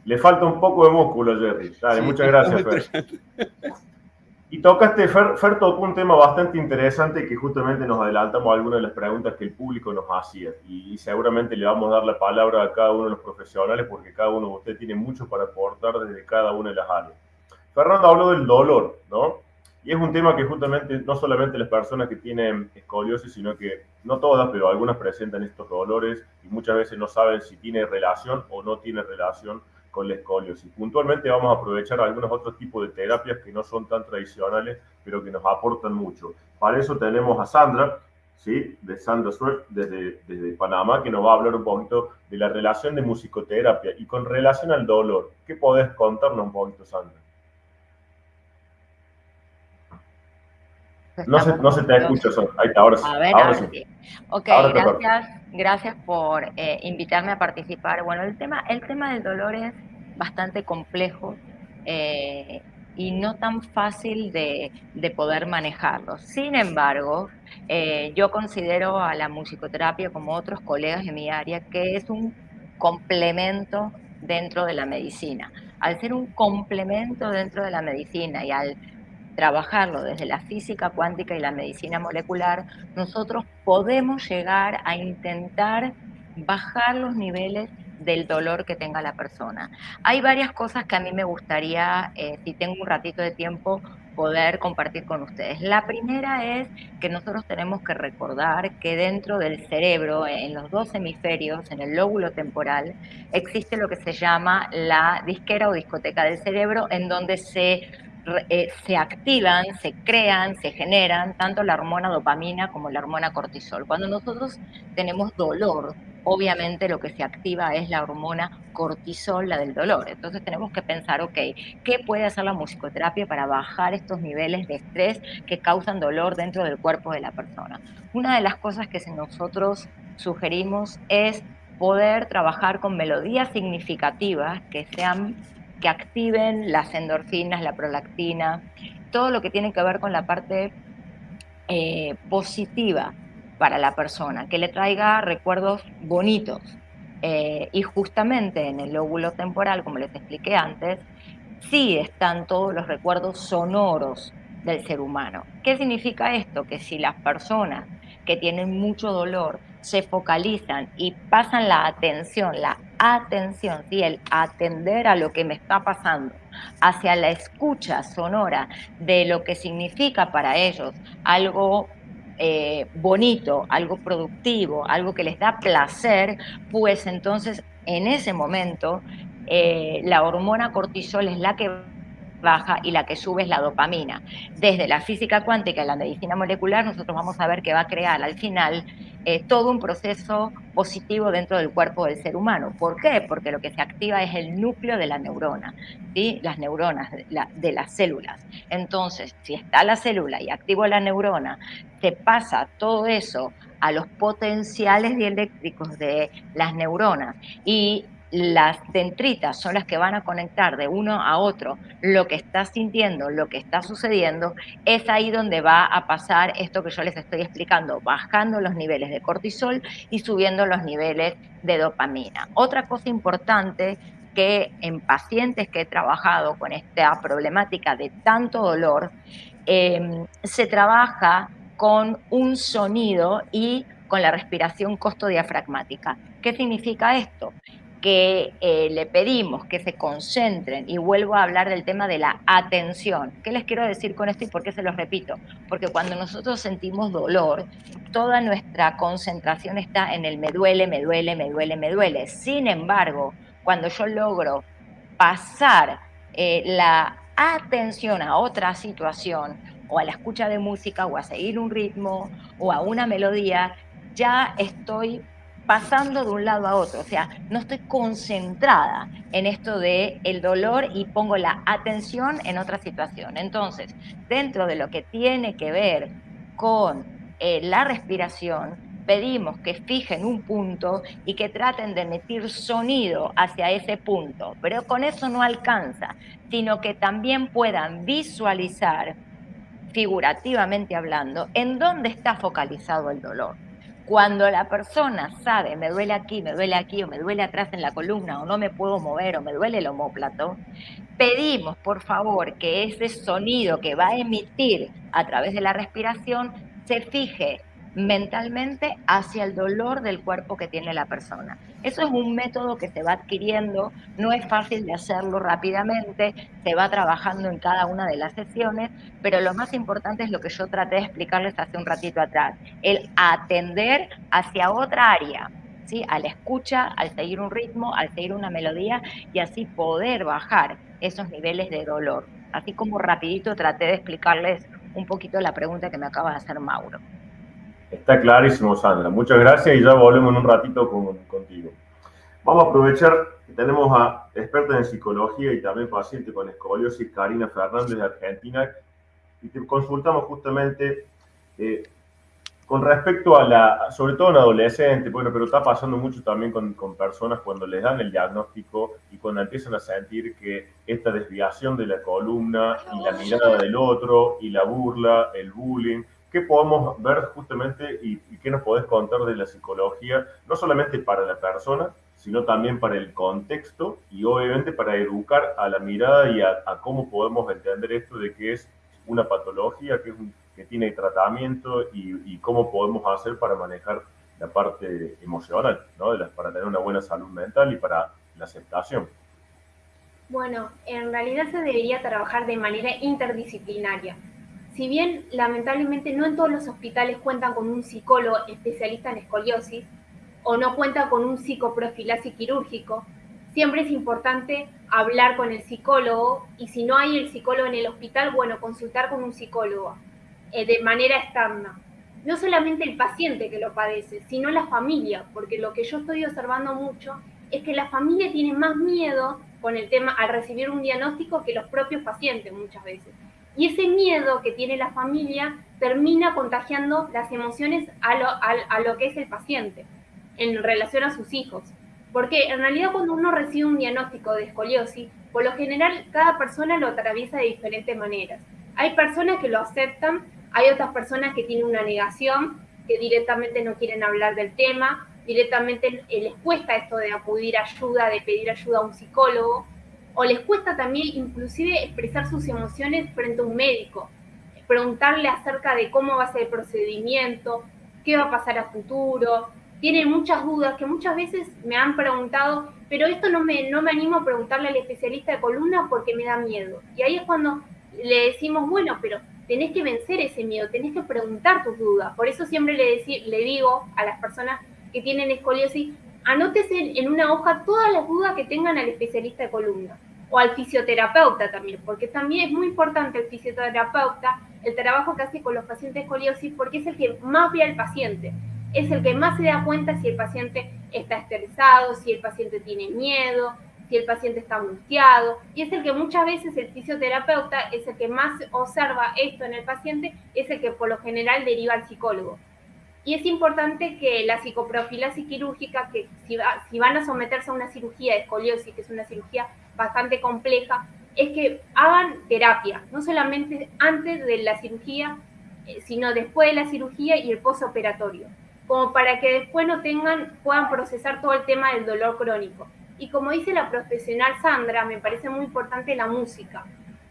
Le falta un poco de músculo, Jerry. Dale, muchas gracias, Fer. Y tocaste, Fer, Fer, tocó un tema bastante interesante que justamente nos adelantamos a algunas de las preguntas que el público nos hacía. Y, seguramente le vamos a dar la palabra a cada uno de los profesionales porque cada uno de ustedes tiene mucho para aportar desde cada una de las áreas. Fernando habló del dolor, ¿no? Y es un tema que justamente no solamente las personas que tienen escoliosis, sino que no todas, pero algunas presentan estos dolores y muchas veces no saben si tiene relación o no tiene relación con la escoliosis. Puntualmente vamos a aprovechar algunos otros tipos de terapias que no son tan tradicionales, pero que nos aportan mucho. Para eso tenemos a Sandra, ¿sí? de Sandra Swift, desde, desde Panamá, que nos va a hablar un poquito de la relación de musicoterapia y con relación al dolor. ¿Qué podés contarnos un poquito, Sandra? No se, no se te escucha, ahí está, ahora sí. A ver, ahora, sí. Ok, gracias, gracias por eh, invitarme a participar. Bueno, el tema, el tema del dolor es bastante complejo eh, y no tan fácil de, de, poder manejarlo. Sin embargo, eh, yo considero a la musicoterapia, como otros colegas de mi área, que es un complemento dentro de la medicina. Al ser un complemento dentro de la medicina y al trabajarlo desde la física cuántica y la medicina molecular, nosotros podemos llegar a intentar bajar los niveles del dolor que tenga la persona. Hay varias cosas que a mí me gustaría, eh, si tengo un ratito de tiempo, poder compartir con ustedes. La primera es que nosotros tenemos que recordar que dentro del cerebro, en los dos hemisferios, en el lóbulo temporal, existe lo que se llama la disquera o discoteca del cerebro, en donde se eh, se activan, se crean, se generan tanto la hormona dopamina como la hormona cortisol. Cuando nosotros tenemos dolor, obviamente lo que se activa es la hormona cortisol, la del dolor. Entonces tenemos que pensar, ok, ¿qué puede hacer la musicoterapia para bajar estos niveles de estrés que causan dolor dentro del cuerpo de la persona? Una de las cosas que nosotros sugerimos es poder trabajar con melodías significativas que sean que activen las endorfinas, la prolactina, todo lo que tiene que ver con la parte eh, positiva para la persona, que le traiga recuerdos bonitos. Eh, y justamente en el lóbulo temporal, como les expliqué antes, sí están todos los recuerdos sonoros del ser humano. ¿Qué significa esto? Que si las personas que tienen mucho dolor se focalizan y pasan la atención, la atención, el atender a lo que me está pasando, hacia la escucha sonora de lo que significa para ellos algo eh, bonito, algo productivo, algo que les da placer, pues entonces en ese momento eh, la hormona cortisol es la que baja y la que sube es la dopamina. Desde la física cuántica y la medicina molecular, nosotros vamos a ver que va a crear al final eh, todo un proceso positivo dentro del cuerpo del ser humano. ¿Por qué? Porque lo que se activa es el núcleo de la neurona, ¿sí? las neuronas de, las células. Entonces, si está la célula y activo la neurona, se pasa todo eso a los potenciales dieléctricos de las neuronas y las dendritas son las que van a conectar de uno a otro lo que está sintiendo, lo que está sucediendo, es ahí donde va a pasar esto que yo les estoy explicando, bajando los niveles de cortisol y subiendo los niveles de dopamina. Otra cosa importante que en pacientes que he trabajado con esta problemática de tanto dolor, em, se trabaja con un sonido y con la respiración costodiafragmática. ¿Qué significa esto? Que eh, le pedimos que se concentren, y vuelvo a hablar del tema de la atención. ¿Qué les quiero decir con esto y por qué se los repito? Porque cuando nosotros sentimos dolor, toda nuestra concentración está en el me duele, me duele, me duele, me duele. Sin embargo, cuando yo logro pasar eh, la atención a otra situación, o a la escucha de música, o a seguir un ritmo, o a una melodía, ya estoy pasando de un lado a otro, o sea, no estoy concentrada en esto de el dolor y pongo la atención en otra situación. Entonces, dentro de lo que tiene que ver con eh, la respiración, pedimos que fijen un punto y que traten de emitir sonido hacia ese punto, pero con eso no alcanza, sino que también puedan visualizar, figurativamente hablando, en dónde está focalizado el dolor. Cuando la persona sabe, me duele aquí, me duele aquí, o me duele atrás en la columna, o no me puedo mover, o me duele el homóplato, pedimos por favor que ese sonido que va a emitir a través de la respiración se fije mentalmente hacia el dolor del cuerpo que tiene la persona. Eso es un método que se va adquiriendo, no es fácil de hacerlo rápidamente, se va trabajando en cada una de las sesiones, pero lo más importante es lo que yo traté de explicarles hace un ratito atrás, el atender hacia otra área, ¿sí? al escucha, al seguir un ritmo, al seguir una melodía y así poder bajar esos niveles de dolor. Así como rapidito traté de explicarles un poquito la pregunta que me acaba de hacer Mauro. Está clarísimo, Sandra. Muchas gracias y ya volvemos en un ratito contigo. Vamos a aprovechar que tenemos a experta en psicología y también paciente con escoliosis, Karina Fernández de Argentina, y te consultamos justamente eh, con respecto a la, sobre todo en adolescentes, bueno, pero está pasando mucho también con, con, personas cuando les dan el diagnóstico y cuando empiezan a sentir que esta desviación de la columna y la mirada del otro y la burla, el bullying, ¿Qué podemos ver justamente y, qué nos podés contar de la psicología, no solamente para la persona, sino también para el contexto y obviamente para educar a la mirada y a, cómo podemos entender esto de que es una patología, que, es que tiene tratamiento y, cómo podemos hacer para manejar la parte emocional, ¿no? para tener una buena salud mental y para la aceptación. Bueno, en realidad se debería trabajar de manera interdisciplinaria. Si bien lamentablemente no en todos los hospitales cuentan con un psicólogo especialista en escoliosis o no cuentan con un psicoprofilaxis quirúrgico, siempre es importante hablar con el psicólogo y si no hay el psicólogo en el hospital, bueno, consultar con un psicólogo eh, de manera externa. No solamente el paciente que lo padece, sino la familia, porque lo que yo estoy observando mucho es que la familia tiene más miedo con el tema al recibir un diagnóstico que los propios pacientes muchas veces. Y ese miedo que tiene la familia termina contagiando las emociones a lo, que es el paciente en relación a sus hijos. Porque en realidad cuando uno recibe un diagnóstico de escoliosis, por lo general cada persona lo atraviesa de diferentes maneras. Hay personas que lo aceptan, hay otras personas que tienen una negación, que directamente no quieren hablar del tema, directamente les cuesta esto de acudir a ayuda, de pedir ayuda a un psicólogo, o les cuesta también inclusive expresar sus emociones frente a un médico, preguntarle acerca de cómo va a ser el procedimiento, qué va a pasar a futuro, tienen muchas dudas que muchas veces me han preguntado, pero esto no me, no me animo a preguntarle al especialista de columna porque me da miedo. Y ahí es cuando le decimos, bueno, pero tenés que vencer ese miedo, tenés que preguntar tus dudas. Por eso siempre le, le digo a las personas que tienen escoliosis, anótese en una hoja todas las dudas que tengan al especialista de columna o al fisioterapeuta también, porque también es muy importante el fisioterapeuta, el trabajo que hace con los pacientes escoliosis, porque es el que más ve al paciente es el que más se da cuenta si el paciente está estresado, si el paciente tiene miedo, si el paciente está angustiado, y es el que muchas veces el fisioterapeuta es el que más observa esto en el paciente, es el que por lo general deriva al psicólogo. Y es importante que la psicoprofilaxis quirúrgica, que si, si van a someterse a una cirugía de escoliosis, que es una cirugía bastante compleja, es que hagan terapia, no solamente antes de la cirugía, eh, sino después de la cirugía y el postoperatorio como para que después no tengan, puedan procesar todo el tema del dolor crónico. Y como dice la profesional Sandra, me parece muy importante la música,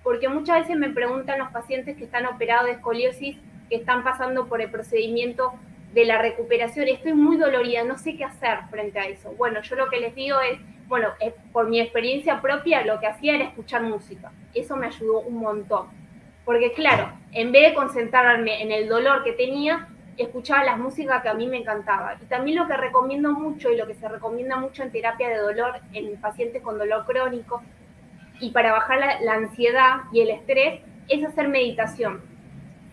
porque muchas veces me preguntan los pacientes que están operados de escoliosis, que están pasando por el procedimiento de la recuperación, estoy muy dolorida, no sé qué hacer frente a eso. Bueno, yo lo que les digo es, bueno, por mi experiencia propia, lo que hacía era escuchar música. Eso me ayudó un montón. Porque claro, en vez de concentrarme en el dolor que tenía, escuchaba las músicas que a mí me encantaba. Y también lo que recomiendo mucho y lo que se recomienda mucho en terapia de dolor en pacientes con dolor crónico y para bajar la, ansiedad y el estrés es hacer meditación.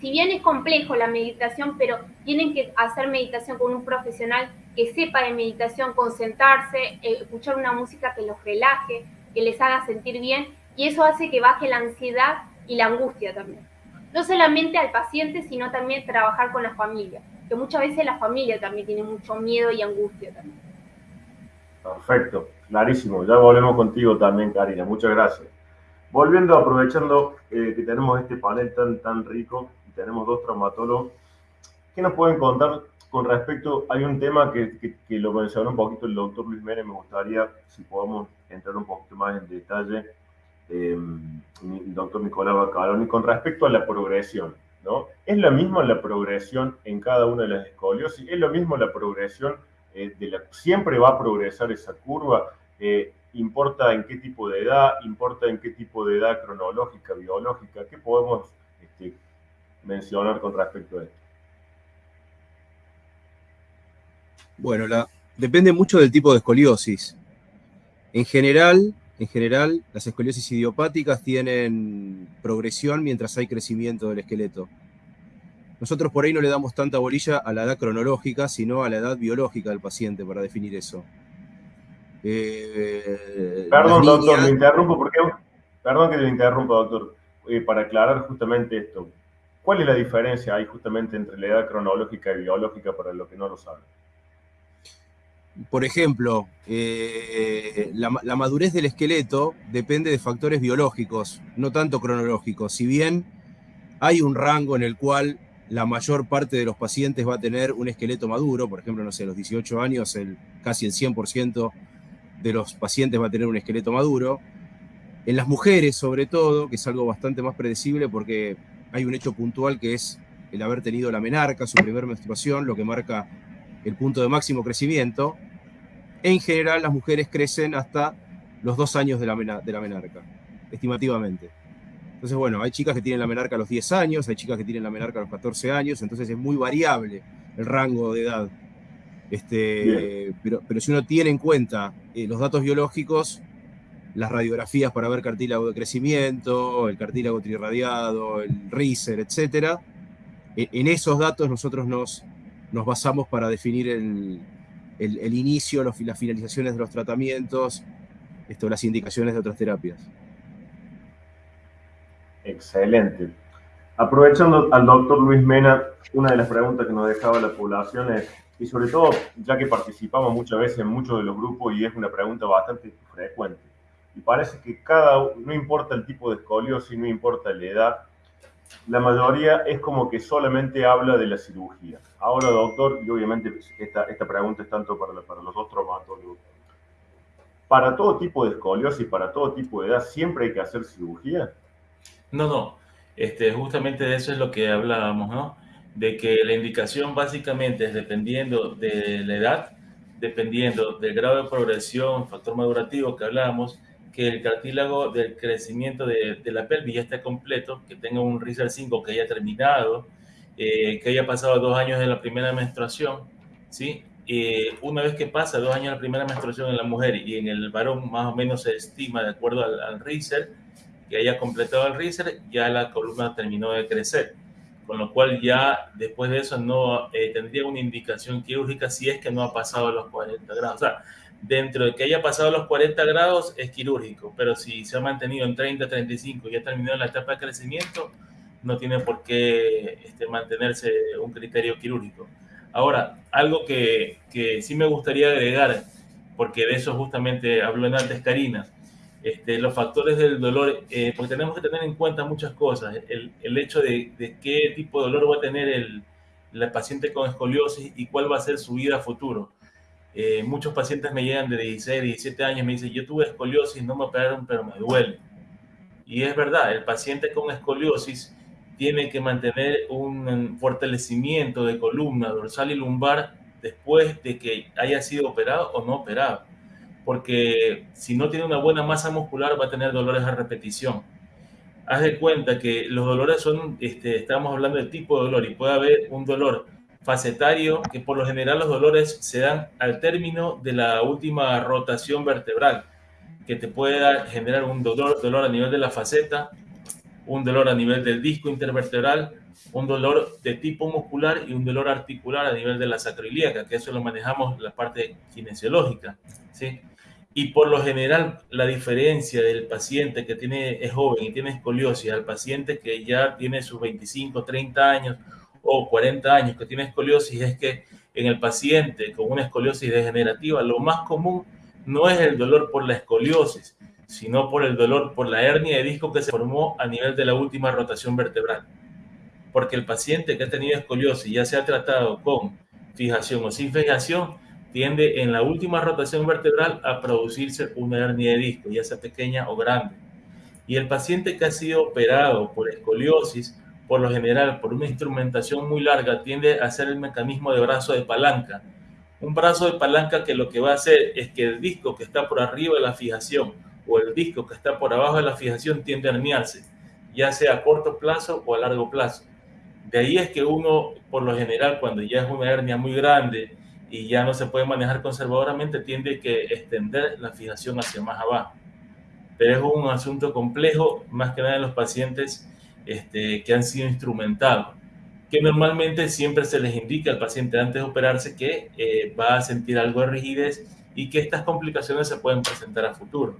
Si bien es complejo la meditación, pero tienen que hacer meditación con un profesional que sepa de meditación, concentrarse, eh, escuchar una música que los relaje, que les haga sentir bien y eso hace que baje la ansiedad y la angustia también no solamente al paciente, sino también trabajar con la familia, que muchas veces la familia también tiene mucho miedo y angustia también. Perfecto, clarísimo. Ya volvemos contigo también, Karina. Muchas gracias. Volviendo, aprovechando eh, que tenemos este panel tan, tan rico tenemos dos traumatólogos, ¿qué nos pueden contar con respecto? Hay un tema que, que, lo mencionó un poquito el doctor Luis Mérez, me gustaría si podemos entrar un poquito más en detalle eh, doctor Nicolás Bacalón, y con respecto a la progresión, ¿no? ¿Es lo mismo la progresión en cada una de las escoliosis? ¿Es lo mismo la progresión eh, de la... ¿Siempre va a progresar esa curva? Eh, ¿Importa en qué tipo de edad? ¿Importa en qué tipo de edad cronológica, biológica? ¿Qué podemos este, mencionar con respecto a esto? Bueno, la, depende mucho del tipo de escoliosis. En general, en general, las escoliosis idiopáticas tienen progresión mientras hay crecimiento del esqueleto. Nosotros por ahí no le damos tanta bolilla a la edad cronológica, sino a la edad biológica del paciente para definir eso. Eh, perdón, doctor, me interrumpo porque. Perdón que te interrumpa, doctor. Eh, para aclarar justamente esto. ¿Cuál es la diferencia ahí justamente entre la edad cronológica y biológica para los que no lo saben? por ejemplo, eh, la, madurez del esqueleto depende de factores biológicos, no tanto cronológicos. Si bien hay un rango en el cual la mayor parte de los pacientes va a tener un esqueleto maduro, por ejemplo, no sé, a los 18 años casi el 100% de los pacientes va a tener un esqueleto maduro. En las mujeres, sobre todo, que es algo bastante más predecible porque hay un hecho puntual que es el haber tenido la menarca, su primer menstruación, lo que marca el punto de máximo crecimiento, en general las mujeres crecen hasta los dos años de la, de la menarca, estimativamente. Entonces, bueno, hay chicas que tienen la menarca a los 10 años, hay chicas que tienen la menarca a los 14 años, entonces es muy variable el rango de edad. Este, pero, pero, si uno tiene en cuenta eh, los datos biológicos, las radiografías para ver cartílago de crecimiento, el cartílago trirradiado, el RISER, etc., e, en esos datos nosotros nos, nos basamos para definir el, el, inicio, las finalizaciones de los tratamientos, esto, las indicaciones de otras terapias. Excelente. Aprovechando al doctor Luis Mena, una de las preguntas que nos dejaba la población es, y sobre todo ya que participamos muchas veces en muchos de los grupos y es una pregunta bastante frecuente, y parece que cada, no importa el tipo de escoliosis, no importa la edad, la mayoría es como que solamente habla de la cirugía. Ahora, doctor, y obviamente esta, esta pregunta es tanto para, para los dos traumatólogos, para todo tipo de escoliosis, para todo tipo de edad, ¿siempre hay que hacer cirugía? No, no. Este, justamente de eso es lo que hablábamos, ¿no? De que la indicación básicamente es dependiendo de la edad, dependiendo del grado de progresión, factor madurativo que hablábamos, que el cartílago del crecimiento de, la pelvis ya esté completo, que tenga un RISER 5 que haya terminado, eh, que haya pasado dos años de la primera menstruación, ¿sí? Eh, una vez que pasa dos años de la primera menstruación en la mujer y en el varón más o menos se estima de acuerdo al, al que haya completado el RISER, ya la columna terminó de crecer. Con lo cual ya después de eso no eh, tendría una indicación quirúrgica si es que no ha pasado los 40 grados. O sea, dentro de que haya pasado los 40 grados es quirúrgico, pero si se ha mantenido en 30, 35 y ha terminado la etapa de crecimiento, no tiene por qué este, mantenerse un criterio quirúrgico. Ahora, algo que, que sí me gustaría agregar, porque de eso justamente habló en antes Karina, este, los factores del dolor, eh, porque tenemos que tener en cuenta muchas cosas. El, el hecho de, de, qué tipo de dolor va a tener el, la paciente con escoliosis y cuál va a ser su vida futuro. Eh, muchos pacientes me llegan de 16, 17 años me dicen, yo tuve escoliosis, no me operaron, pero me duele. Y es verdad, el paciente con escoliosis tiene que mantener un fortalecimiento de columna dorsal y lumbar después de que haya sido operado o no operado porque si no tiene una buena masa muscular va a tener dolores a repetición. Haz de cuenta que los dolores son, este, estamos hablando del tipo de dolor y puede haber un dolor facetario, que por lo general los dolores se dan al término de la última rotación vertebral, que te puede generar un dolor, dolor a nivel de la faceta, un dolor a nivel del disco intervertebral, un dolor de tipo muscular y un dolor articular a nivel de la sacroiliaca, que eso lo manejamos la parte kinesiológica, ¿sí? Y por lo general, la diferencia del paciente que tiene, es joven y tiene escoliosis al paciente que ya tiene sus 25, 30 años o 40 años que tiene escoliosis es que en el paciente con una escoliosis degenerativa, lo más común no es el dolor por la escoliosis, sino por el dolor por la hernia de disco que se formó a nivel de la última rotación vertebral. Porque el paciente que ha tenido escoliosis ya se ha tratado con fijación o sin fijación, tiende en la última rotación vertebral a producirse una hernia de disco, ya sea pequeña o grande. Y el paciente que ha sido operado por escoliosis, por lo general por una instrumentación muy larga, tiende a hacer el mecanismo de brazo de palanca. Un brazo de palanca que lo que va a hacer es que el disco que está por arriba de la fijación o el disco que está por abajo de la fijación tiende a herniarse, ya sea a corto plazo o a largo plazo. De ahí es que uno, por lo general, cuando ya es una hernia muy grande, y ya no se puede manejar conservadoramente, tiende que extender la fijación hacia más abajo. Pero es un asunto complejo, más que nada en los pacientes este, que han sido instrumentados, que normalmente siempre se les indica al paciente antes de operarse que eh, va a sentir algo de rigidez y que estas complicaciones se pueden presentar a futuro.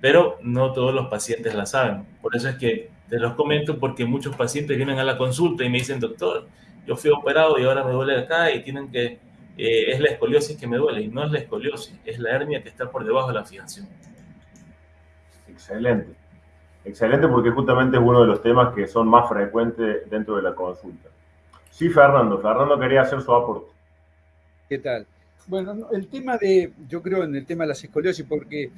Pero no todos los pacientes la saben. Por eso es que te los comento porque muchos pacientes vienen a la consulta y me dicen, doctor, yo fui operado y ahora me duele acá y tienen que eh, es la escoliosis que me duele y no es la escoliosis, es la hernia que está por debajo de la fijación. Excelente. Excelente porque justamente es uno de los temas que son más frecuentes dentro de la consulta. Sí, Fernando. Fernando quería hacer su aporte. ¿Qué tal? Bueno, el tema de, yo creo en el tema de las escoliosis, porque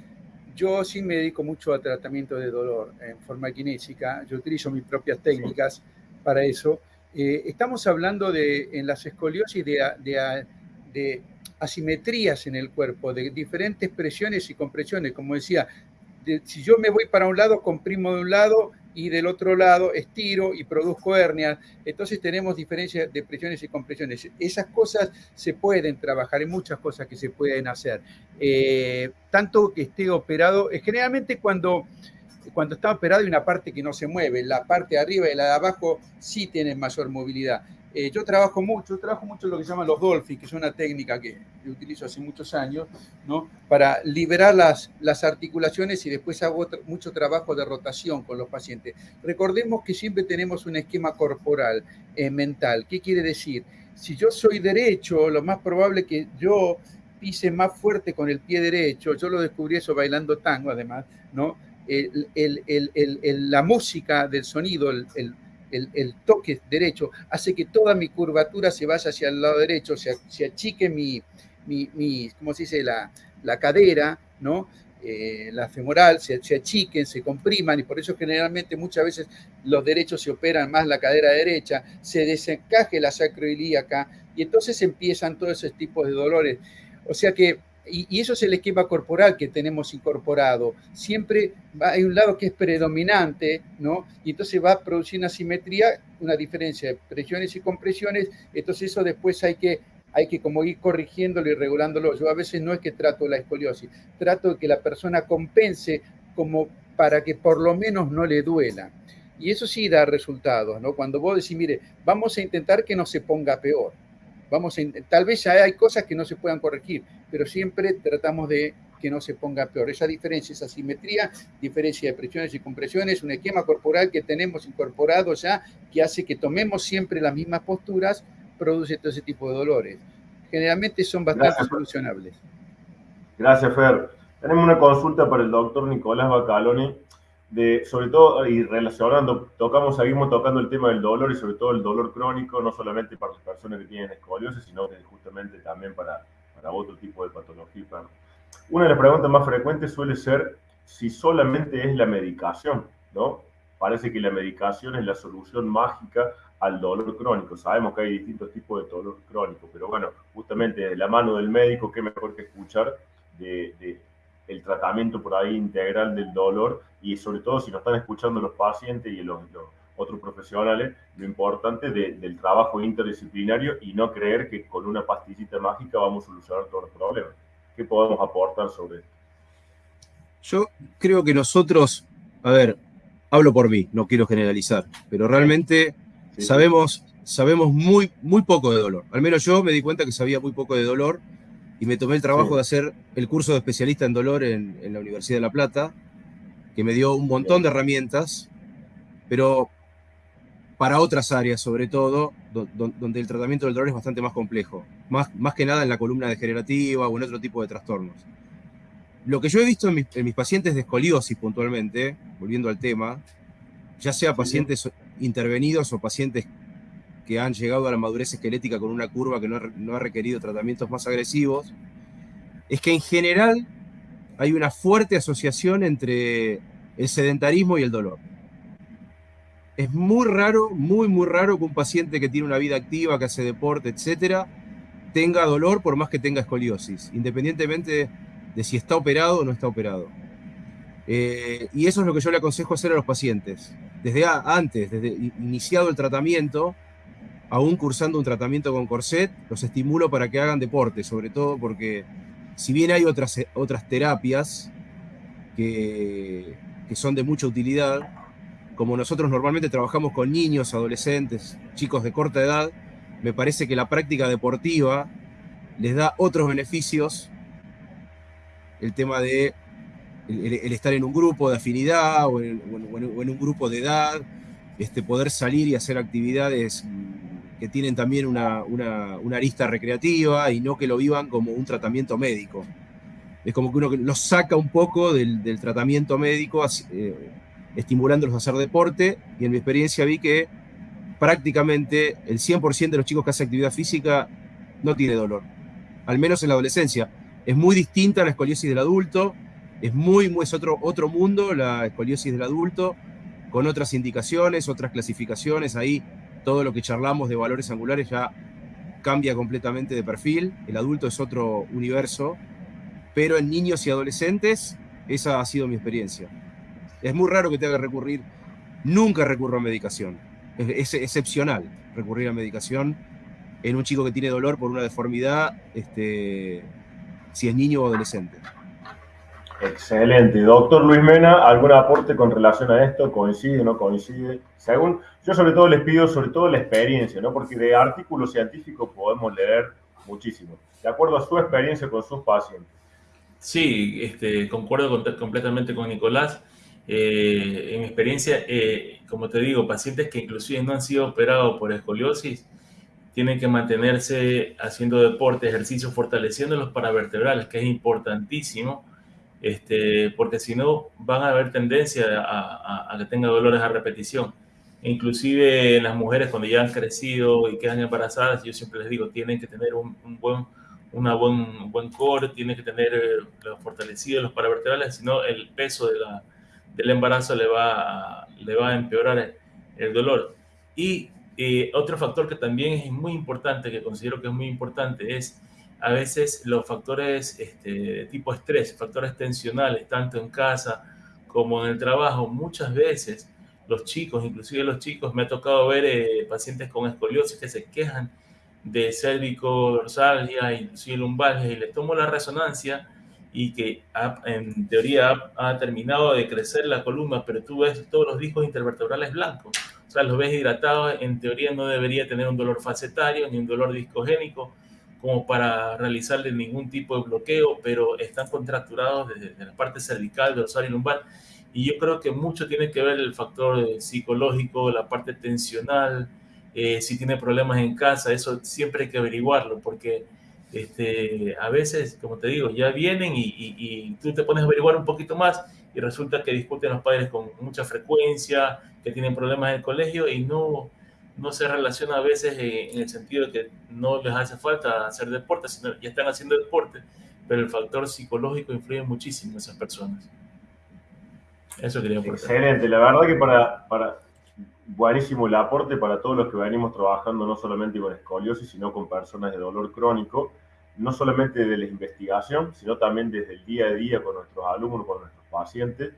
yo sí me dedico mucho a tratamiento de dolor en forma kinésica, yo utilizo mis propias técnicas para eso. Eh, estamos hablando de, en las escoliosis de, de de asimetrías en el cuerpo, de diferentes presiones y compresiones. Como decía, si yo me voy para un lado, comprimo de un lado y del otro lado estiro y produzco hernias. Entonces tenemos diferencias de presiones y compresiones. Esas cosas se pueden trabajar, hay muchas cosas que se pueden hacer. Eh, tanto que esté operado, eh, generalmente cuando, cuando está operado hay una parte que no se mueve, la parte de arriba y la de abajo sí tienen mayor movilidad. Eh, yo trabajo mucho, trabajo mucho lo que llaman los dolphins, que es una técnica que utilizo hace muchos años, ¿no? Para liberar las, las articulaciones y después hago mucho trabajo de rotación con los pacientes. Recordemos que siempre tenemos un esquema corporal, eh, mental. ¿Qué quiere decir? Si yo soy derecho, lo más probable que yo pise más fuerte con el pie derecho, yo lo descubrí eso bailando tango además, ¿no? La música del sonido, el, toque derecho hace que toda mi curvatura se vaya hacia el lado derecho, se, achique mi, mi, ¿cómo se dice? La, la cadera, ¿no? Eh, la femoral, se, se, achiquen, se compriman, y por eso generalmente muchas veces los derechos se operan más la cadera derecha, se desencaje la sacroilíaca, y entonces empiezan todos esos tipos de dolores. O sea que y, eso es el esquema corporal que tenemos incorporado. Siempre hay un lado que es predominante, ¿no? Y entonces va a producir una simetría, una diferencia de presiones y compresiones. Entonces eso después hay que, hay que como ir corrigiéndolo y regulándolo. Yo a veces no es que trato la escoliosis, trato de que la persona compense como para que por lo menos no le duela. Y eso sí da resultados, ¿no? Cuando vos decís, mire, vamos a intentar que no se ponga peor. Vamos a, tal vez ya hay cosas que no se puedan corregir, pero siempre tratamos de que no se ponga peor. Esa diferencia, esa simetría, diferencia de presiones y compresiones, un esquema corporal que tenemos incorporado ya, que hace que tomemos siempre las mismas posturas, produce todo ese tipo de dolores. Generalmente son bastante solucionables. Gracias, Fer. Tenemos una consulta para el doctor Nicolás Bacaloni sobre todo, y relacionando, tocamos, seguimos tocando el tema del dolor y sobre todo el dolor crónico, no solamente para las personas que tienen escoliosis, sino justamente también para, para otro tipo de patología. Una de las preguntas más frecuentes suele ser si solamente es la medicación, ¿no? Parece que la medicación es la solución mágica al dolor crónico. Sabemos que hay distintos tipos de dolor crónico, pero bueno, justamente de la mano del médico, qué mejor que escuchar de el tratamiento por ahí integral del dolor y sobre todo si nos están escuchando los pacientes y los, otros profesionales, lo importante del trabajo interdisciplinario y no creer que con una pastillita mágica vamos a solucionar todos los problemas. ¿Qué podemos aportar sobre esto? Yo creo que nosotros, a ver, hablo por mí, no quiero generalizar, pero realmente sabemos, sabemos muy, muy poco de dolor. Al menos yo me di cuenta que sabía muy poco de dolor y me tomé el trabajo de hacer el curso de especialista en dolor en, la Universidad de La Plata, que me dio un montón de herramientas, pero para otras áreas, sobre todo, donde el tratamiento del dolor es bastante más complejo, más, más que nada en la columna degenerativa o en otro tipo de trastornos. Lo que yo he visto en mis, en mis pacientes de escoliosis puntualmente, volviendo al tema, ya sea pacientes intervenidos o pacientes que han llegado a la madurez esquelética con una curva que no ha, requerido tratamientos más agresivos, es que en general hay una fuerte asociación entre el sedentarismo y el dolor. Es muy raro, muy, muy raro que un paciente que tiene una vida activa, que hace deporte, etcétera, tenga dolor por más que tenga escoliosis, independientemente de si está operado o no está operado. Eh, y eso es lo que yo le aconsejo hacer a los pacientes. Desde antes, desde iniciado el tratamiento, aún cursando un tratamiento con corset, los estimulo para que hagan deporte, sobre todo porque si bien hay otras, otras terapias que, que son de mucha utilidad, como nosotros normalmente trabajamos con niños, adolescentes, chicos de corta edad, me parece que la práctica deportiva les da otros beneficios. El tema de el, estar en un grupo de afinidad o en, un grupo de edad, este, poder salir y hacer actividades que tienen también una, arista recreativa y no que lo vivan como un tratamiento médico. Es como que uno los saca un poco del, tratamiento médico, eh, estimulándolos a hacer deporte, y en mi experiencia vi que prácticamente el 100% de los chicos que hacen actividad física no tiene dolor, al menos en la adolescencia. Es muy distinta a la escoliosis del adulto, es muy, muy es otro, otro mundo la escoliosis del adulto, con otras indicaciones, otras clasificaciones, ahí todo lo que charlamos de valores angulares ya cambia completamente de perfil, el adulto es otro universo, pero en niños y adolescentes esa ha sido mi experiencia. Es muy raro que tenga que recurrir, nunca recurro a medicación, es, excepcional recurrir a medicación en un chico que tiene dolor por una deformidad, este, si es niño o adolescente. Excelente. Doctor Luis Mena, ¿algún aporte con relación a esto? ¿Coincide o no coincide? Según, yo sobre todo les pido sobre todo la experiencia, ¿no? Porque de artículos científicos podemos leer muchísimo. De acuerdo a su experiencia con sus pacientes. Sí, este, concuerdo completamente con Nicolás. Eh, en mi experiencia, eh, como te digo, pacientes que inclusive no han sido operados por escoliosis, tienen que mantenerse haciendo deporte, ejercicio, fortaleciendo los paravertebrales, que es importantísimo este, porque si no van a haber tendencia a, que tenga dolores a repetición. inclusive en las mujeres cuando ya han crecido y quedan embarazadas, yo siempre les digo, tienen que tener un, buen, una buen, buen core, tienen que tener eh, fortalecidos los paravertebrales, si no el peso de la, del embarazo le va a, le va a empeorar el, dolor. Y eh, otro factor que también es muy importante, que considero que es muy importante, es a veces los factores este, tipo estrés, factores tensionales, tanto en casa como en el trabajo, muchas veces los chicos, inclusive los chicos, me ha tocado ver eh, pacientes con escoliosis que se quejan de cérvico dorsalgia, inclusive lumbalgia, y les tomo la resonancia y que en teoría ha, terminado de crecer la columna, pero tú ves todos los discos intervertebrales blancos, o sea, los ves hidratados, en teoría no debería tener un dolor facetario ni un dolor discogénico, como para realizarle ningún tipo de bloqueo, pero están contracturados desde, la parte cervical, dorsal y lumbar. Y yo creo que mucho tiene que ver el factor psicológico, la parte tensional, eh, si tiene problemas en casa, eso siempre hay que averiguarlo, porque este, a veces, como te digo, ya vienen y, y, tú te pones a averiguar un poquito más y resulta que discuten los padres con mucha frecuencia, que tienen problemas en el colegio y no, no se relaciona a veces en el sentido de que no les hace falta hacer deporte, sino ya están haciendo deporte, pero el factor psicológico influye muchísimo en esas personas. Eso quería aportar. Excelente, la verdad que para, para buenísimo el aporte para todos los que venimos trabajando no solamente con escoliosis, sino con personas de dolor crónico, no solamente de la investigación, sino también desde el día a día con nuestros alumnos, con nuestros pacientes,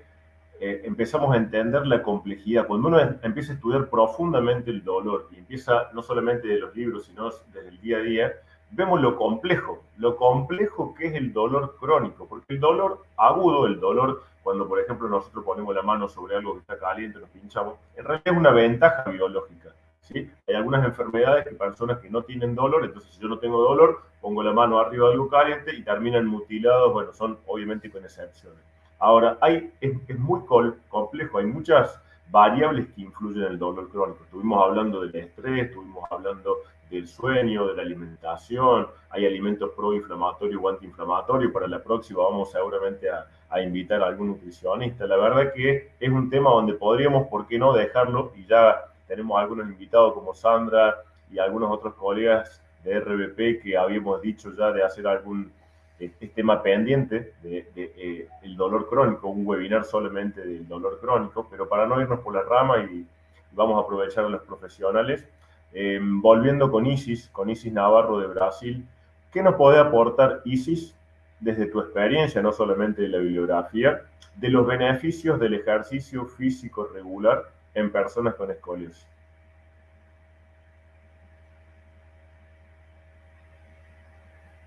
eh, empezamos a entender la complejidad. Cuando uno empieza a estudiar profundamente el dolor y empieza no solamente de los libros, sino desde el día a día, vemos lo complejo, lo complejo que es el dolor crónico, porque el dolor agudo, el dolor cuando por ejemplo nosotros ponemos la mano sobre algo que está caliente, nos pinchamos, en realidad es una ventaja biológica. ¿sí? Hay algunas enfermedades que personas que no tienen dolor, entonces si yo no tengo dolor, pongo la mano arriba de algo caliente y terminan mutilados, bueno, son obviamente con excepciones. Ahora, hay, es, muy complejo, hay muchas variables que influyen en el dolor crónico. Estuvimos hablando del estrés, estuvimos hablando del sueño, de la alimentación, hay alimentos proinflamatorios o antiinflamatorios. Para la próxima vamos seguramente a, a, invitar a algún nutricionista. La verdad que es un tema donde podríamos, ¿por qué no dejarlo? Y ya tenemos algunos invitados como Sandra y algunos otros colegas de RBP que habíamos dicho ya de hacer algún este tema pendiente del de, eh, dolor crónico, un webinar solamente del dolor crónico, pero para no irnos por la rama y, vamos a aprovechar a los profesionales, eh, volviendo con Isis, con Isis Navarro de Brasil, ¿qué nos puede aportar Isis desde tu experiencia, no solamente de la bibliografía, de los beneficios del ejercicio físico regular en personas con escoliosis?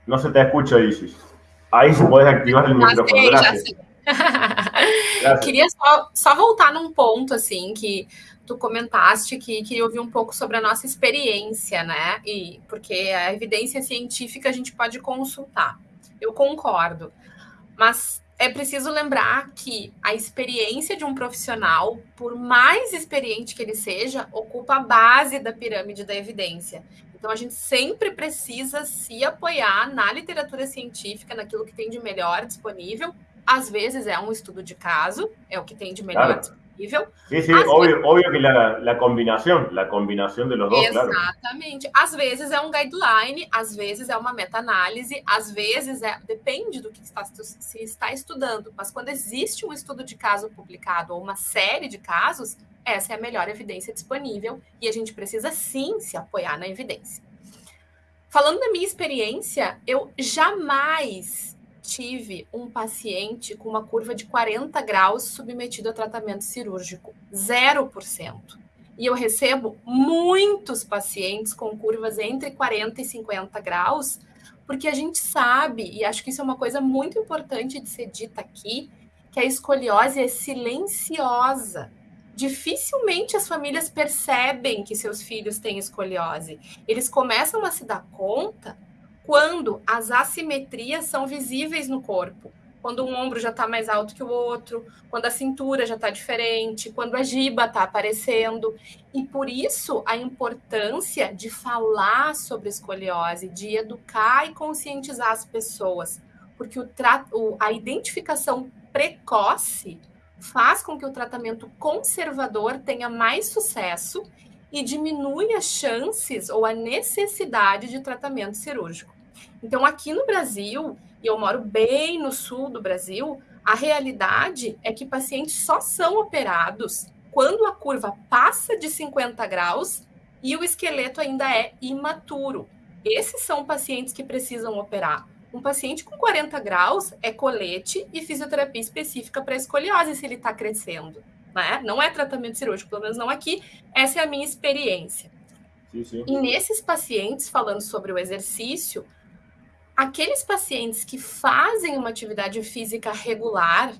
No se te escucha, Isis. Ahí se puedes activar o microfone. Gracias. Queria só, só voltar num ponto, assim, que tu comentaste que queria ouvir um pouco sobre a nossa experiência, né? E porque a evidência científica a gente pode consultar. Eu concordo. Mas é preciso lembrar que a experiência de um profissional, por mais experiente que ele seja, ocupa a base da pirâmide da evidência. Então, a gente sempre precisa se apoiar na literatura científica, naquilo que tem de melhor disponível. Às vezes é um estudo de caso, é o que tem de melhor claro. disponível. Sim, sim, óbvio, óbvio que a, combinação, a combinação de los dois, Exatamente. Claro. Às vezes é um guideline, às vezes é uma meta-análise, às vezes é... Depende do que está, se está estudando. Mas quando existe um estudo de caso publicado ou uma série de casos, essa é a melhor evidência disponível e a gente precisa sim se apoiar na evidência. falando da minha experiência, eu jamais tive um paciente com uma curva de 40 graus submetido a tratamento cirúrgico. 0%. E eu recebo muitos pacientes com curvas entre 40 e 50 graus, porque a gente sabe, e acho que isso é uma coisa muito importante de ser dita aqui, que a escoliose é silenciosa. Dificilmente as famílias percebem que seus filhos têm escoliose. Eles começam a se dar conta quando as assimetrias são visíveis no corpo. Quando um ombro já está mais alto que o outro, quando a cintura já está diferente, quando a giba está aparecendo. E por isso a importância de falar sobre escoliose, de educar e conscientizar as pessoas. Porque o a identificação precoce faz com que o tratamento conservador tenha mais sucesso e diminui as chances ou a necessidade de tratamento cirúrgico. Então, aqui no Brasil, e eu moro bem no sul do Brasil, a realidade é que pacientes só são operados quando a curva passa de 50 graus e o esqueleto ainda é imaturo. Esses são pacientes que precisam operar. Um paciente com 40 graus é colete e fisioterapia específica para escoliose se ele está crescendo. Né? Não é tratamento cirúrgico, pelo menos não aqui. Essa é a minha experiência. Sim, sim. E nesses pacientes, falando sobre o exercício, aqueles pacientes que fazem uma atividade física regular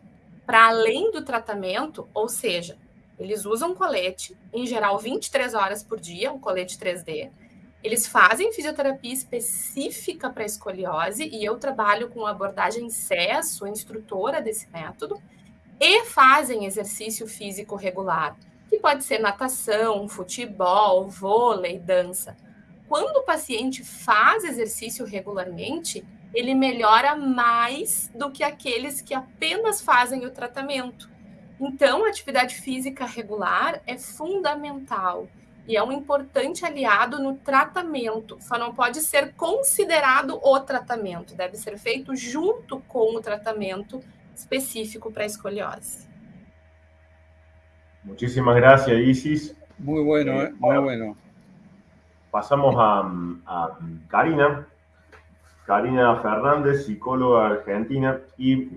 para além do tratamento, ou seja, eles usam colete, em geral 23 horas por dia, um colete 3D. Eles fazem fisioterapia específica para escoliose e eu trabalho com abordagem CES, sou instrutora desse método, e fazem exercício físico regular, que pode ser natação, futebol, vôlei, dança. Quando o paciente faz exercício regularmente, ele melhora mais do que aqueles que apenas fazem o tratamento. Então, a atividade física regular é fundamental e é um importante aliado no tratamento. Só não pode ser considerado o tratamento, deve ser feito junto com o tratamento específico para a escoliose. Muchísimas gracias, Isis. Muy bueno, eh, muy bueno. Pasamos a, Karina. Karina Fernández, psicóloga argentina. Y,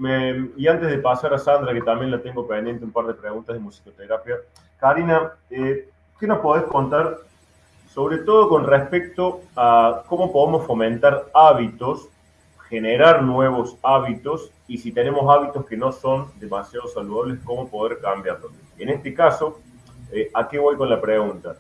antes de pasar a Sandra, que también la tengo pendiente un par de preguntas de musicoterapia. Karina, eh, ¿qué nos podés contar, sobre todo con respecto a cómo podemos fomentar hábitos, generar nuevos hábitos y si tenemos hábitos que no son demasiado saludables, cómo poder cambiarlos? En este caso, eh, ¿a qué voy con la pregunta?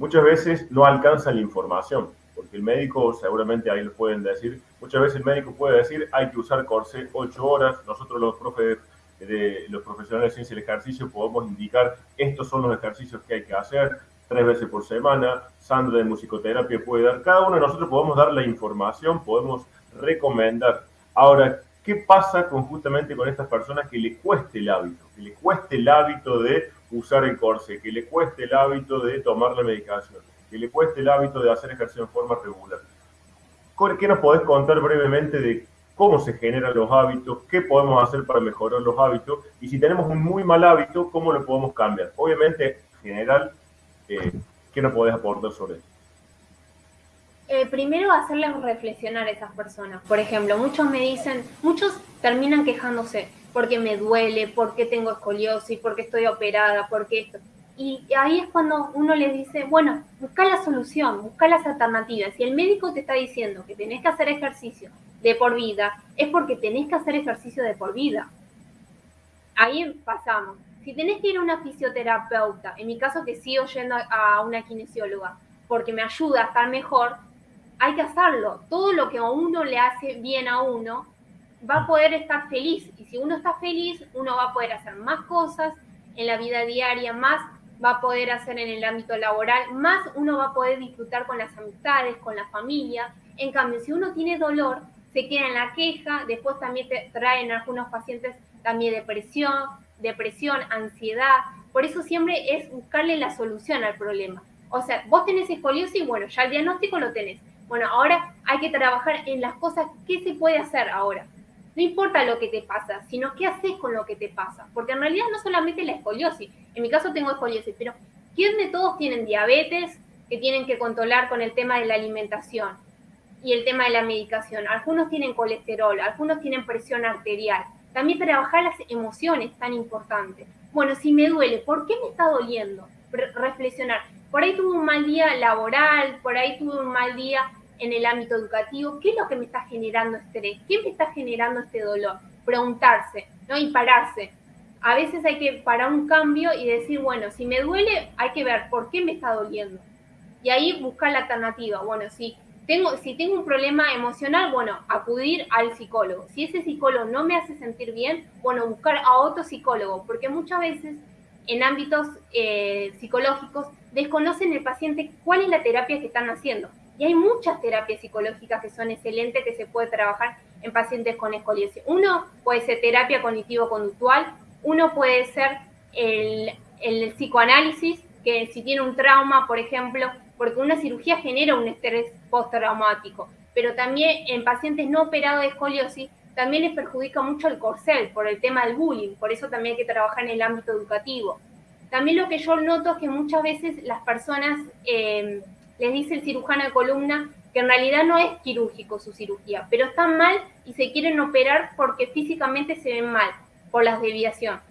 Muchas veces no alcanzan la información, porque el médico, seguramente ahí lo pueden decir, muchas veces el médico puede decir hay que usar corsé ocho horas, nosotros los profes de los profesionales de ciencia del ejercicio podemos indicar estos son los ejercicios que hay que hacer tres veces por semana, Sandra de musicoterapia puede dar, cada uno de nosotros podemos dar la información, podemos recomendar. Ahora, ¿qué pasa con, justamente con estas personas que le cueste el hábito? Que le cueste el hábito de usar el corse, que le cueste el hábito de tomar la medicación, que le cueste el hábito de hacer ejercicio en forma regular. ¿Qué nos podés contar brevemente de cómo se generan los hábitos, qué podemos hacer para mejorar los hábitos y si tenemos un muy mal hábito, cómo lo podemos cambiar? Obviamente, en general, eh, ¿qué nos podés aportar sobre eso? Eh, primero hacerles reflexionar a esas personas. Por ejemplo, muchos me dicen, muchos terminan quejándose, porque me duele, porque tengo escoliosis, porque estoy operada, porque esto. Y ahí es cuando uno les dice, bueno, busca la solución, busca las alternativas. Si el médico te está diciendo que tenés que hacer ejercicio de por vida, es porque tenés que hacer ejercicio de por vida. Ahí pasamos. Si tenés que ir a una fisioterapeuta, en mi caso que sigo yendo a una kinesióloga, porque me ayuda a estar mejor, hay que hacerlo. Todo lo que a uno le hace bien a uno, va a poder estar feliz. Y si uno está feliz, uno va a poder hacer más cosas en la vida diaria, más va a poder hacer en el ámbito laboral, más uno va a poder disfrutar con las amistades, con la familia. En cambio, si uno tiene dolor, se queda en la queja, después también te traen algunos pacientes también depresión, depresión, ansiedad. Por eso siempre es buscarle la solución al problema. O sea, vos tenés escoliosis, bueno, ya el diagnóstico lo tenés. Bueno, ahora hay que trabajar en las cosas que se puede hacer ahora. No importa lo que te pasa, sino qué haces con lo que te pasa. Porque en realidad no solamente la escoliosis. En mi caso tengo escoliosis, pero ¿quién de todos tienen diabetes que tienen que controlar con el tema de la alimentación? y el tema de la medicación. Algunos tienen colesterol, algunos tienen presión arterial. También trabajar las emociones tan importante. Bueno, si me duele, ¿por qué me está doliendo? reflexionar. Por ahí tuve un mal día laboral, por ahí tuve un mal día en el ámbito educativo. ¿Qué es lo que me está generando estrés? ¿Qué me está generando este dolor? Preguntarse, ¿no? Y pararse. A veces hay que parar un cambio y decir, bueno, si me duele, hay que ver por qué me está doliendo. Y ahí buscar la alternativa. Bueno, si tengo, si tengo un problema emocional, bueno, acudir al psicólogo. Si ese psicólogo no me hace sentir bien, bueno, buscar a otro psicólogo, porque muchas veces en ámbitos eh, psicológicos desconocen el paciente cuál es la terapia que están haciendo. Y hay muchas terapias psicológicas que son excelentes que se puede trabajar en pacientes con escoliosis. Uno puede ser terapia cognitivo-conductual, uno puede ser el, el psicoanálisis, que si tiene un trauma, por ejemplo, porque una cirugía genera un estrés postraumático, pero también en pacientes no operados de escoliosis también les perjudica mucho el corcel por el tema del bullying, por eso también hay que trabajar en el ámbito educativo. También lo que yo noto es que muchas veces las personas eh, les dice el cirujano de columna que en realidad no es quirúrgico su cirugía, pero están mal y se quieren operar porque físicamente se ven mal por las desviaciones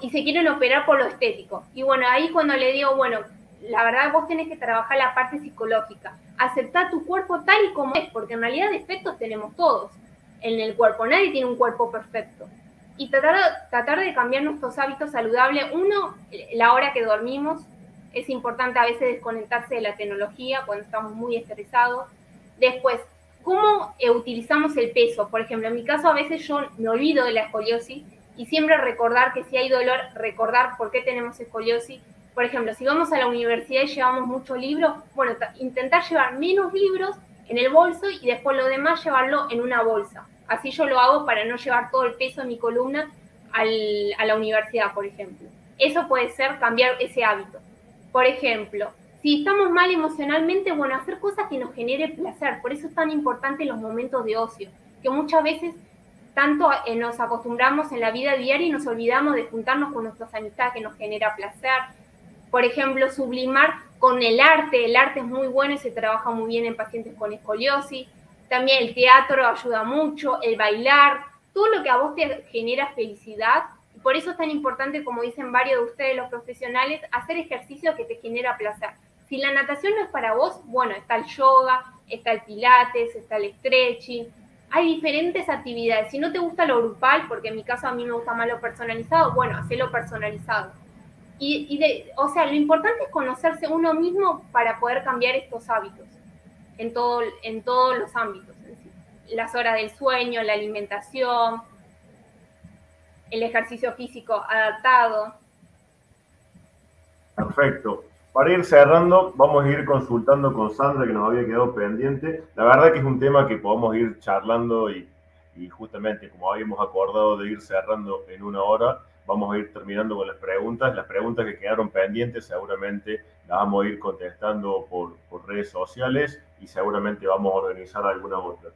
y se quieren operar por lo estético. Y bueno, ahí cuando le digo, bueno, la verdad vos tenés que trabajar la parte psicológica, aceptar tu cuerpo tal y como es, porque en realidad defectos tenemos todos en el cuerpo, nadie tiene un cuerpo perfecto. Y tratar, tratar de cambiar nuestros hábitos saludables, uno, la hora que dormimos, es importante a veces desconectarse de la tecnología cuando estamos muy estresados. Después, ¿cómo eh, utilizamos el peso? Por ejemplo, en mi caso a veces yo me olvido de la escoliosis y siempre recordar que si hay dolor, recordar por qué tenemos escoliosis por ejemplo, si vamos a la universidad y llevamos muchos libros, bueno, intentar llevar menos libros en el bolso y después lo demás llevarlo en una bolsa. Así yo lo hago para no llevar todo el peso de mi columna a la universidad, por ejemplo. Eso puede ser cambiar ese hábito. Por ejemplo, si estamos mal emocionalmente, bueno, hacer cosas que nos genere placer. Por eso es tan importante los momentos de ocio, que muchas veces tanto eh, nos acostumbramos en la vida diaria y nos olvidamos de juntarnos con nuestras amistades que nos genera placer, por ejemplo, sublimar con el arte. El arte es muy bueno y se trabaja muy bien en pacientes con escoliosis. También el teatro ayuda mucho, el bailar, todo lo que a vos te genera felicidad. Por eso es tan importante, como dicen varios de ustedes, los profesionales, hacer ejercicio que te genera placer. Si la natación no es para vos, bueno, está el yoga, está el pilates, está el stretching. Hay diferentes actividades. Si no te gusta lo grupal, porque en mi caso a mí me gusta más lo personalizado, bueno, hacelo personalizado. Y, o sea, lo importante es conocerse uno mismo para poder cambiar estos hábitos en, todo, en todos los ámbitos. Las horas del sueño, la alimentación, el ejercicio físico adaptado. Perfecto. Para ir cerrando, vamos a ir consultando con Sandra, que nos había quedado pendiente. La verdad que es un tema que podemos ir charlando y, y justamente como habíamos acordado de ir cerrando en una hora, vamos a ir terminando con las preguntas. Las preguntas que quedaron pendientes seguramente las vamos a ir contestando por, por redes sociales y seguramente vamos a organizar alguna otra.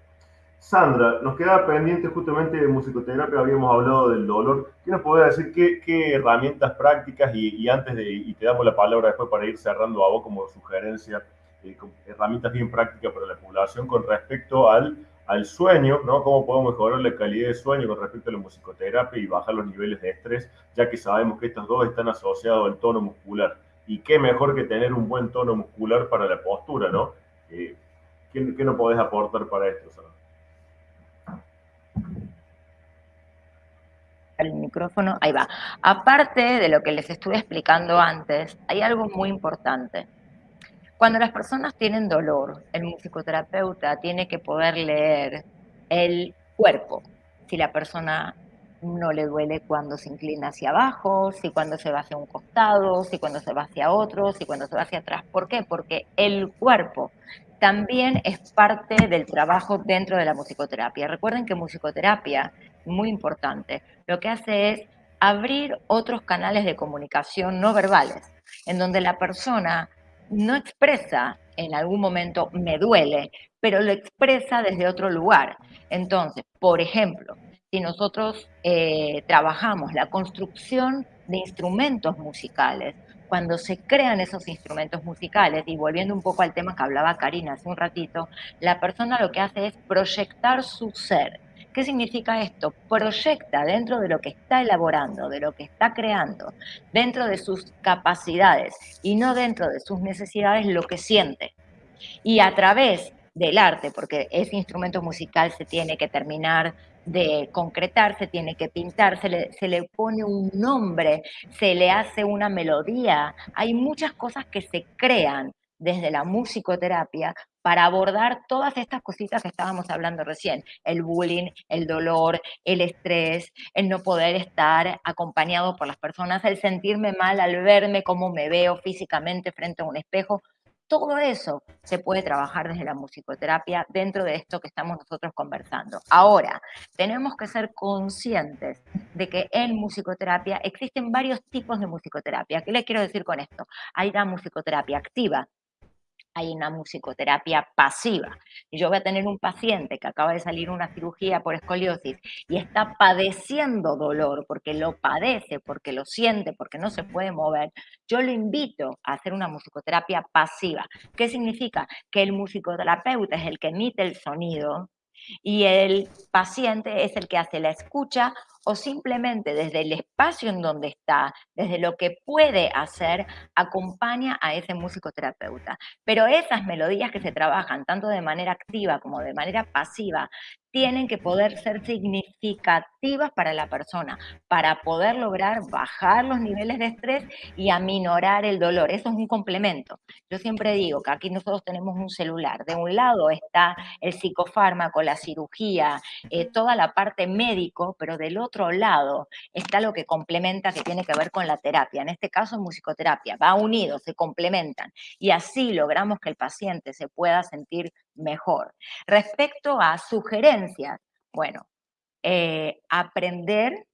Sandra, nos queda pendiente justamente de musicoterapia, habíamos hablado del dolor. ¿Qué nos podés decir qué, qué herramientas prácticas y, antes de, y te damos la palabra después para ir cerrando a vos como sugerencia, eh, herramientas bien prácticas para la población con respecto al al sueño, ¿no? Cómo podemos mejorar la calidad de sueño con respecto a la musicoterapia y bajar los niveles de estrés, ya que sabemos que estos dos están asociados al tono muscular. Y qué mejor que tener un buen tono muscular para la postura, ¿no? Eh, ¿qué, ¿qué, nos podés aportar para esto, El micrófono, ahí va. Aparte de lo que les estuve explicando antes, hay algo muy importante cuando las personas tienen dolor, el musicoterapeuta tiene que poder leer el cuerpo. Si la persona no le duele cuando se inclina hacia abajo, si cuando se va hacia un costado, si cuando se va hacia otro, si cuando se va hacia atrás. ¿Por qué? Porque el cuerpo también es parte del trabajo dentro de la musicoterapia. Recuerden que musicoterapia, muy importante, lo que hace es abrir otros canales de comunicación no verbales, en donde la persona no expresa en algún momento me duele, pero lo expresa desde otro lugar. Entonces, por ejemplo, si nosotros eh, trabajamos la construcción de instrumentos musicales, cuando se crean esos instrumentos musicales, y volviendo un poco al tema que hablaba Karina hace un ratito, la persona lo que hace es proyectar su ser. ¿Qué significa esto? Proyecta dentro de lo que está elaborando, de lo que está creando, dentro de sus capacidades y no dentro de sus necesidades lo que siente. Y a través del arte, porque ese instrumento musical se tiene que terminar de concretar, se tiene que pintar, se le, se le pone un nombre, se le hace una melodía. Hay muchas cosas que se crean desde la musicoterapia para abordar todas estas cositas que estábamos hablando recién, el bullying, el dolor, el estrés, el no poder estar acompañado por las personas, el sentirme mal al verme cómo me veo físicamente frente a un espejo, todo eso se puede trabajar desde la musicoterapia dentro de esto que estamos nosotros conversando. Ahora, tenemos que ser conscientes de que en musicoterapia existen varios tipos de musicoterapia. ¿Qué les quiero decir con esto? Hay una musicoterapia activa, hay una musicoterapia pasiva. Yo voy a tener un paciente que acaba de salir una cirugía por escoliosis y está padeciendo dolor porque lo padece, porque lo siente, porque no se puede mover. Yo lo invito a hacer una musicoterapia pasiva. ¿Qué significa? Que el musicoterapeuta es el que emite el sonido y el paciente es el que hace la escucha o simplemente desde el espacio en donde está, desde lo que puede hacer, acompaña a ese musicoterapeuta. Pero esas melodías que se trabajan tanto de manera activa como de manera pasiva tienen que poder ser significativas para la persona, para poder lograr bajar los niveles de estrés y aminorar el dolor. Eso es un complemento. Yo siempre digo que aquí nosotros tenemos un celular. De un lado está el psicofármaco, la cirugía, eh, toda la parte médico, pero del otro lado está lo que complementa, que tiene que ver con la terapia. En este caso, musicoterapia. Va unido, se complementan. Y así logramos que el paciente se pueda sentir mejor. Respecto a sugerencias, bueno, eh, aprender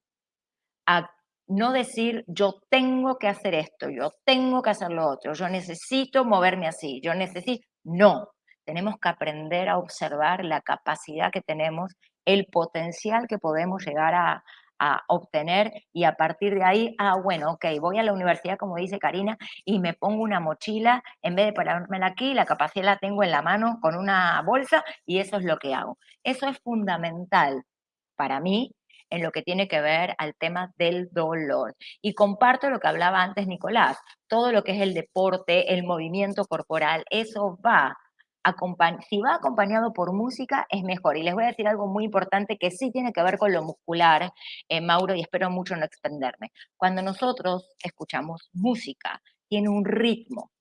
a no decir yo tengo que hacer esto, yo tengo que hacer lo otro, yo necesito moverme así, yo necesito... No, tenemos que aprender a observar la capacidad que tenemos, el potencial que podemos llegar a, obtener y a partir de ahí, ah, bueno, ok, voy a la universidad, como dice Karina, y me pongo una mochila, en vez de ponérmela aquí, la capacidad la tengo en la mano con una bolsa y eso es lo que hago. Eso es fundamental para mí en lo que tiene que ver al tema del dolor. Y comparto lo que hablaba antes Nicolás, todo lo que es el deporte, el movimiento corporal, eso va si va acompañado por música, es mejor. Y les voy a decir algo muy importante que sí tiene que ver con lo muscular, eh, Mauro, y espero mucho no extenderme. Cuando nosotros escuchamos música, tiene un ritmo.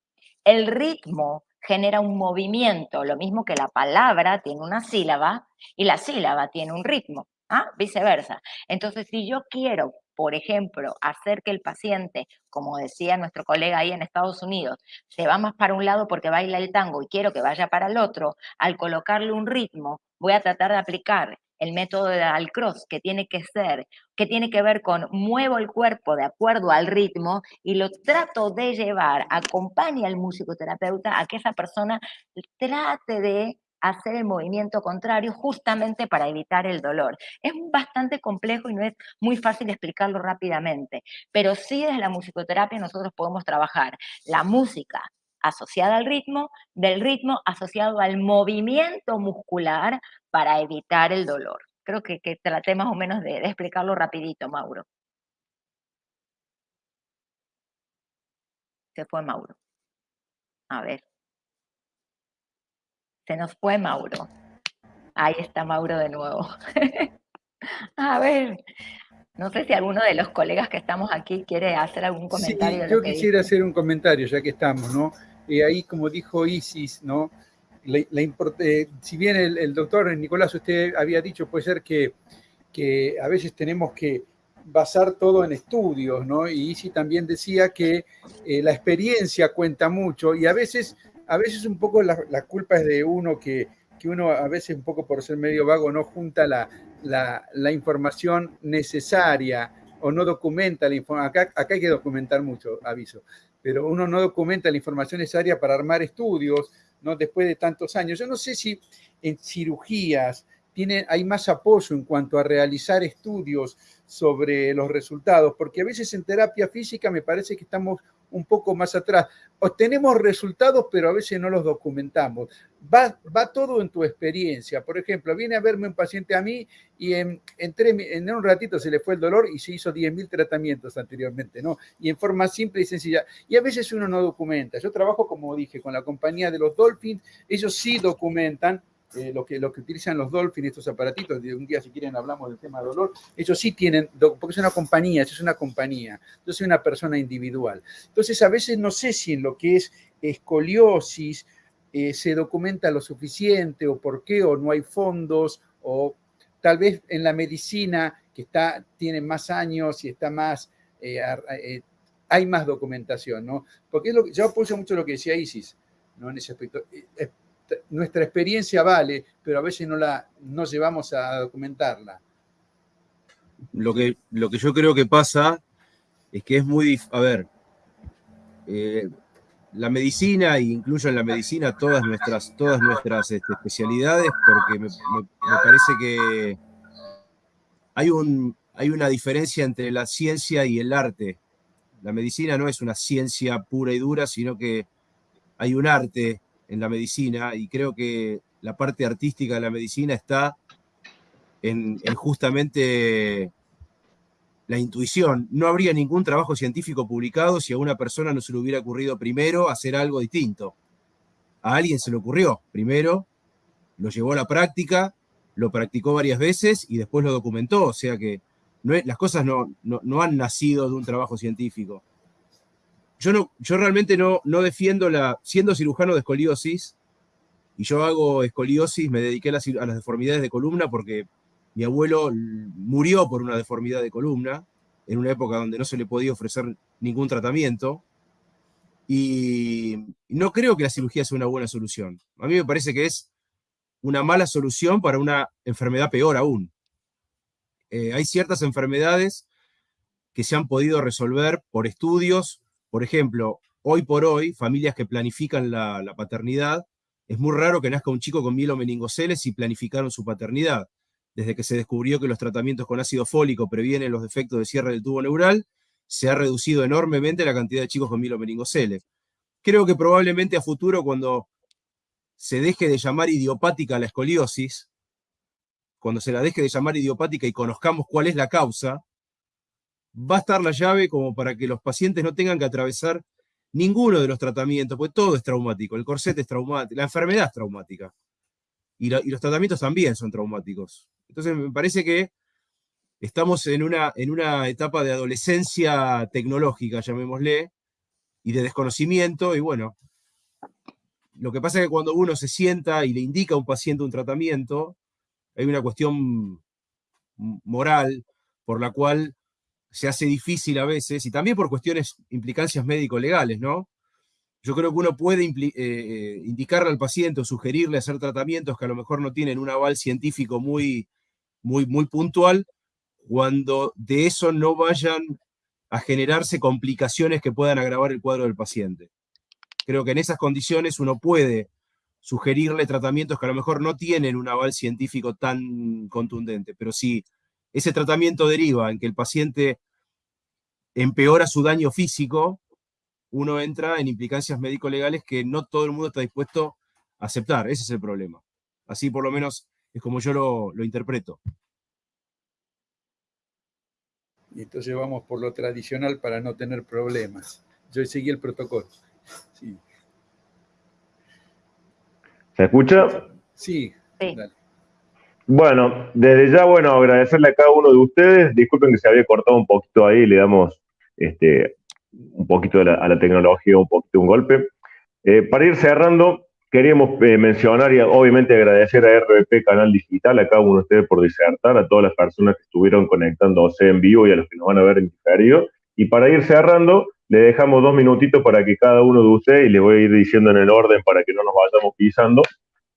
El ritmo genera un movimiento, lo mismo que la palabra tiene una sílaba y la sílaba tiene un ritmo. ¿ah? Viceversa. Entonces, si yo quiero por ejemplo, hacer que el paciente, como decía nuestro colega ahí en Estados Unidos, se va más para un lado porque baila el tango y quiero que vaya para el otro, al colocarle un ritmo, voy a tratar de aplicar el método de Alcross, que tiene que ser, que tiene que ver con muevo el cuerpo de acuerdo al ritmo y lo trato de llevar, acompaña al musicoterapeuta a que esa persona trate de hacer el movimiento contrario justamente para evitar el dolor. Es bastante complejo y no es muy fácil explicarlo rápidamente, pero sí desde la musicoterapia nosotros podemos trabajar la música asociada al ritmo, del ritmo asociado al movimiento muscular para evitar el dolor. Creo que, traté más o menos de, de explicarlo rapidito, Mauro. Se fue Mauro. A ver. Se nos fue Mauro. Ahí está Mauro de nuevo. A ver, no sé si alguno de los colegas que estamos aquí quiere hacer algún comentario. Sí, yo quisiera hacer un comentario, ya que estamos, ¿no? Y ahí, como dijo Isis, ¿no? La, eh, si bien el, doctor Nicolás, usted había dicho, puede ser que, que a veces tenemos que basar todo en estudios, ¿no? Y Isis también decía que eh, la experiencia cuenta mucho y a veces a veces un poco la, culpa es de uno que, uno a veces un poco por ser medio vago no junta la, información necesaria o no documenta la información. Acá, acá hay que documentar mucho, aviso, pero uno no documenta la información necesaria para armar estudios, ¿no? Después de tantos años. Yo no sé si en cirugías hay más apoyo en cuanto a realizar estudios sobre los resultados, porque a veces en terapia física me parece que estamos un poco más atrás. Obtenemos resultados, pero a veces no los documentamos. Va, va todo en tu experiencia. Por ejemplo, viene a verme un paciente a mí y en, en, un ratito se le fue el dolor y se hizo 10.000 tratamientos anteriormente, ¿no? Y en forma simple y sencilla. Y a veces uno no documenta. Yo trabajo, como dije, con la compañía de los Dolphins. Ellos sí documentan eh, lo, que, lo que utilizan los Dolphin, estos aparatitos, un día si quieren hablamos del tema de dolor, ellos sí tienen, porque es una compañía, es una compañía, yo soy una persona individual. Entonces a veces no sé si en lo que es escoliosis eh, se documenta lo suficiente o por qué, o no hay fondos, o tal vez en la medicina que está, tiene más años y está más... Eh, hay más documentación, ¿no? Porque es lo, yo apoyo mucho lo que decía Isis, ¿no? En ese aspecto nuestra experiencia vale, pero a veces no la no llevamos a documentarla. Lo que, lo que yo creo que pasa es que es muy, a ver, eh, la medicina, e incluyo en la medicina todas nuestras, todas nuestras este, especialidades, porque me, parece que hay, un, hay una diferencia entre la ciencia y el arte. La medicina no es una ciencia pura y dura, sino que hay un arte en la medicina y creo que la parte artística de la medicina está en, justamente la intuición. No habría ningún trabajo científico publicado si a una persona no se le hubiera ocurrido primero hacer algo distinto. A alguien se le ocurrió primero, lo llevó a la práctica, lo practicó varias veces y después lo documentó. O sea que no las cosas no, no han nacido de un trabajo científico yo, no, yo realmente no, no defiendo la, siendo cirujano de escoliosis, y yo hago escoliosis, me dediqué a las, deformidades de columna porque mi abuelo murió por una deformidad de columna, en una época donde no se le podía ofrecer ningún tratamiento, y no creo que la cirugía sea una buena solución. A mí me parece que es una mala solución para una enfermedad peor aún. Eh, hay ciertas enfermedades que se han podido resolver por estudios, por ejemplo, hoy por hoy, familias que planifican la, paternidad, es muy raro que nazca un chico con mielomeningoceles y planificaron su paternidad. Desde que se descubrió que los tratamientos con ácido fólico previenen los defectos de cierre del tubo neural, se ha reducido enormemente la cantidad de chicos con mielomeningoceles. Creo que probablemente a futuro, cuando se deje de llamar idiopática la escoliosis, cuando se la deje de llamar idiopática y conozcamos cuál es la causa, va a estar la llave como para que los pacientes no tengan que atravesar ninguno de los tratamientos, porque todo es traumático, el corset es traumático, la enfermedad es traumática, y, los tratamientos también son traumáticos. Entonces me parece que estamos en una, en una etapa de adolescencia tecnológica, llamémosle, y de desconocimiento, y bueno, lo que pasa es que cuando uno se sienta y le indica a un paciente un tratamiento, hay una cuestión moral por la cual se hace difícil a veces, y también por cuestiones, implicancias médico-legales, ¿no? Yo creo que uno puede eh, eh, indicarle al paciente o sugerirle hacer tratamientos que a lo mejor no tienen un aval científico muy, muy, muy puntual, cuando de eso no vayan a generarse complicaciones que puedan agravar el cuadro del paciente. Creo que en esas condiciones uno puede sugerirle tratamientos que a lo mejor no tienen un aval científico tan contundente, pero si ese tratamiento deriva en que el paciente empeora su daño físico, uno entra en implicancias médico-legales que no todo el mundo está dispuesto a aceptar. Ese es el problema. Así por lo menos es como yo lo, interpreto. Y entonces vamos por lo tradicional para no tener problemas. Yo seguí el protocolo. ¿Se escucha? Sí. sí. Bueno, desde ya, bueno, agradecerle a cada uno de ustedes. Disculpen que se había cortado un poquito ahí, le damos este, un poquito a la, tecnología, un poquito un golpe. Eh, para ir cerrando, queríamos eh, mencionar y obviamente agradecer a RBP Canal Digital, a cada uno de ustedes por disertar, a todas las personas que estuvieron conectándose en vivo y a los que nos van a ver en diferido. Y para ir cerrando, le dejamos dos minutitos para que cada uno de ustedes, y les voy a ir diciendo en el orden para que no nos vayamos pisando,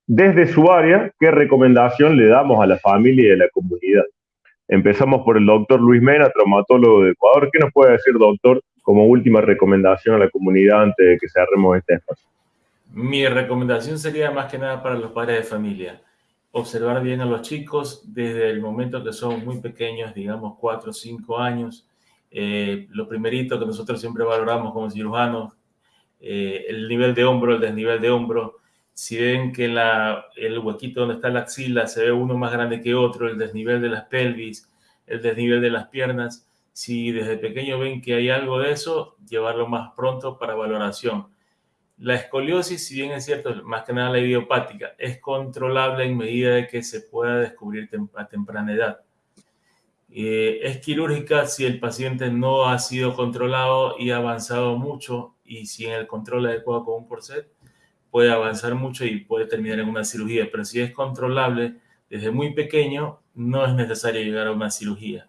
desde su área, ¿qué recomendación le damos a la familia y a la comunidad? Empezamos por el doctor Luis Mena, traumatólogo de Ecuador. ¿Qué nos puede decir, doctor, como última recomendación a la comunidad antes de que cerremos este espacio? Mi recomendación sería más que nada para los padres de familia. Observar bien a los chicos desde el momento que son muy pequeños, digamos 4 o 5 años, Eh, lo primerito que nosotros siempre valoramos como cirujanos, eh, el nivel de hombro, el desnivel de hombro. Si ven que la, el huequito donde está la axila se ve uno más grande que otro, el desnivel de las pelvis, el desnivel de las piernas, si desde pequeño ven que hay algo de eso, llevarlo más pronto para valoración. La escoliosis, si bien es cierto, más que nada la idiopática, es controlable en medida de que se pueda descubrir a temprana edad. Eh, es quirúrgica si el paciente no ha sido controlado y ha avanzado mucho y si en el control adecuado con un corset puede avanzar mucho y puede terminar en una cirugía, pero si es controlable desde muy pequeño, no es necesario llegar a una cirugía.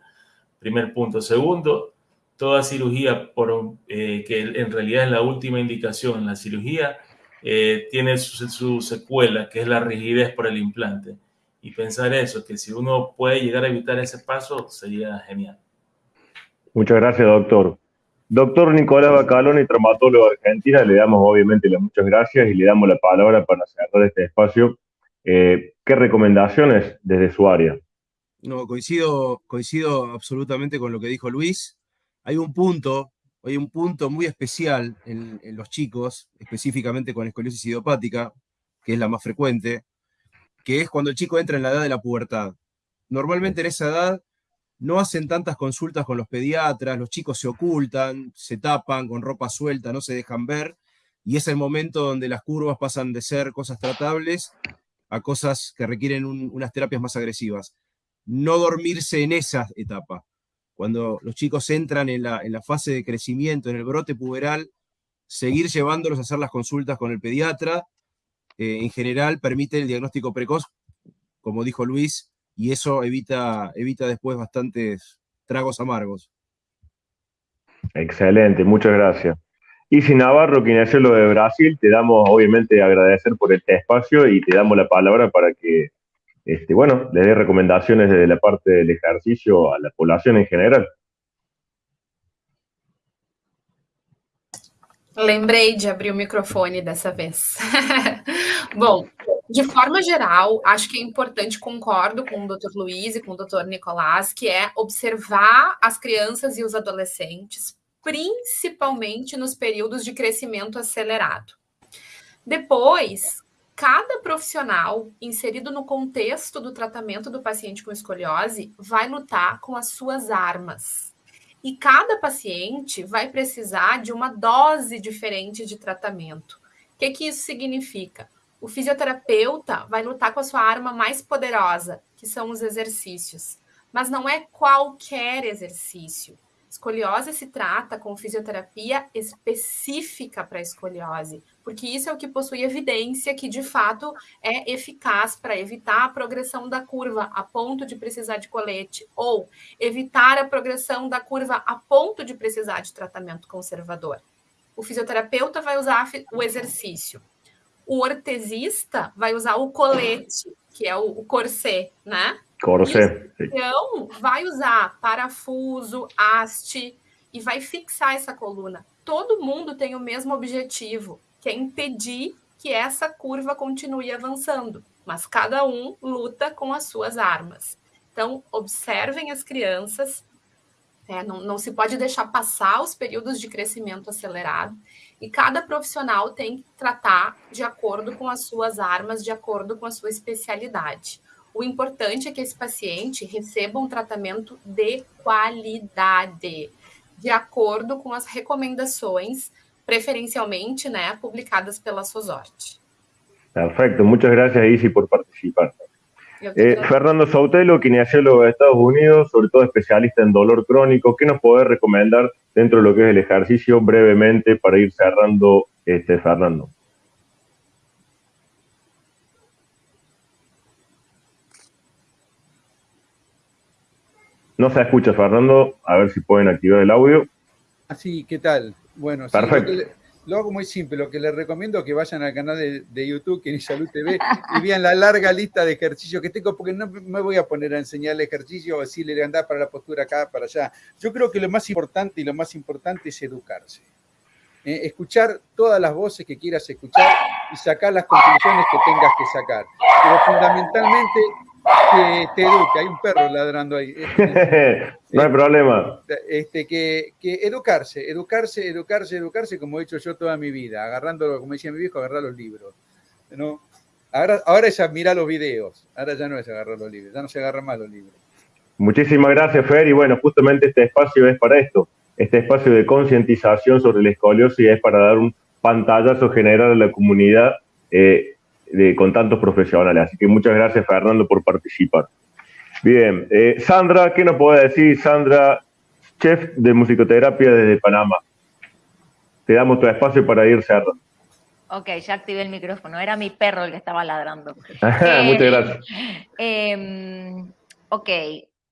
Primer punto. Segundo, toda cirugía, por, eh, que en realidad es la última indicación, la cirugía eh, tiene su, su secuela, que es la rigidez por el implante y pensar eso, que si uno puede llegar a evitar ese paso, sería genial. Muchas gracias, doctor. Doctor Nicolás Bacaloni, traumatólogo de Argentina, le damos obviamente las muchas gracias y le damos la palabra para cerrar este espacio. Eh, ¿Qué recomendaciones desde su área? No, coincido, coincido absolutamente con lo que dijo Luis. Hay un punto, hay un punto muy especial en, en los chicos, específicamente con escoliosis idiopática, que es la más frecuente, que es cuando el chico entra en la edad de la pubertad. Normalmente en esa edad no hacen tantas consultas con los pediatras, los chicos se ocultan, se tapan con ropa suelta, no se dejan ver, y es el momento donde las curvas pasan de ser cosas tratables a cosas que requieren unas terapias más agresivas. No dormirse en esa etapa. Cuando los chicos entran en la, fase de crecimiento, en el brote puberal, seguir llevándolos a hacer las consultas con el pediatra, eh, en general permite el diagnóstico precoz, como dijo Luis, y eso evita, evita después bastantes tragos amargos. Excelente, muchas gracias. Y si Navarro, lo de Brasil, te damos obviamente agradecer por este espacio y te damos la palabra para que, este, bueno, le dé recomendaciones desde la parte del ejercicio a la población en general. Lembrei de abrir o microfone dessa vez. Bom, de forma geral, acho que é importante, concordo com o Dr. Luiz e com o Dr. Nicolás, que é observar as crianças e os adolescentes, principalmente nos períodos de crescimento acelerado. Depois, cada profissional inserido no contexto do tratamento do paciente com escoliose vai lutar com as suas armas e cada paciente vai precisar de uma dose diferente de tratamento. O que, que isso significa? O fisioterapeuta vai lutar com a sua arma mais poderosa, que são os exercícios. Mas não é qualquer exercício. Escoliose se trata com fisioterapia específica para escoliose, porque isso é o que possui evidência que de fato é eficaz para evitar a progressão da curva a ponto de precisar de colete ou evitar a progressão da curva a ponto de precisar de tratamento conservador. O fisioterapeuta vai usar o exercício. O ortesista vai usar o colete, que é o, corset, né? Corset. Então, vai usar parafuso, haste e vai fixar essa coluna. Todo mundo tem o mesmo objetivo, que é impedir que essa curva continue avançando, mas cada um luta com as suas armas. Então, observem as crianças, é, não, não se pode deixar passar os períodos de crescimento acelerado, e cada profissional tem que tratar de acordo com as suas armas, de acordo com a sua especialidade. O importante é que esse paciente receba um tratamento de qualidade, de acordo com as recomendações preferencialmente né, publicadas pela SOSORTE. Perfecto, muchas gracias Isi por participar. Eh, Fernando Sautelo, kinesiólogo de Estados Unidos, sobre todo especialista en dolor crónico, ¿qué nos puede recomendar dentro de lo que es el ejercicio brevemente para ir cerrando, este, Fernando? No se escucha, Fernando. A ver si pueden activar el audio. Así, ¿qué tal? Bueno, lo, hago muy simple. Lo que les recomiendo es que vayan al canal de, YouTube, que Salud TV, y vean la larga lista de ejercicios que tengo, porque no me voy a poner a enseñar el ejercicio o decirle andar para la postura acá, para allá. Yo creo que lo más importante y lo más importante es educarse. Eh, escuchar todas las voces que quieras escuchar y sacar las conclusiones que tengas que sacar. Pero fundamentalmente que te eduque. Hay un perro ladrando ahí. No hay problema. Este, que, educarse, educarse, educarse, educarse, como he hecho yo toda mi vida, agarrando, como decía mi viejo, agarrar los libros. ¿no? Ahora, ahora es admirar los videos, ahora ya no es agarrar los libros, ya no se agarran más los libros. Muchísimas gracias, Fer, y bueno, justamente este espacio es para esto, este espacio de concientización sobre la escoliosis es para dar un pantallazo general a la comunidad eh, de, con tantos profesionales. Así que muchas gracias, Fernando, por participar. Bien, eh, Sandra, ¿qué nos puede decir? Sandra, chef de musicoterapia desde Panamá. Te damos tu espacio para ir cerrando. Ok, ya activé el micrófono. Era mi perro el que estaba ladrando. Muchas gracias. Em, ok,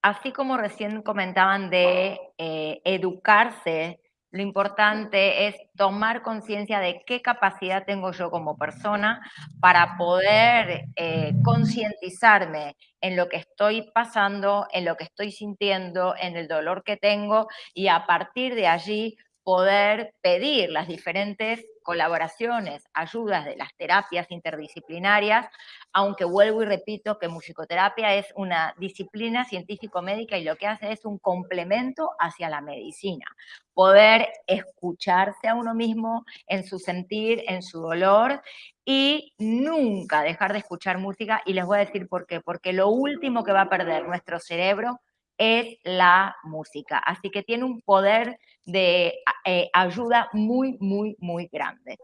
así como recién comentaban de eh, educarse, lo importante es tomar conciencia de qué capacidad tengo yo como persona para poder eh, concientizarme en lo que estoy pasando, en lo que estoy sintiendo, en el dolor que tengo y a partir de allí poder pedir las diferentes colaboraciones, ayudas de las terapias interdisciplinarias, aunque vuelvo y repito que musicoterapia es una disciplina científico-médica y lo que hace es un complemento hacia la medicina. Poder escucharse a uno mismo en su sentir, en su dolor y nunca dejar de escuchar música. Y les voy a decir por qué. Porque lo último que va a perder nuestro cerebro es la música. Así que tiene un poder de eh, ayuda muy, muy, muy grande.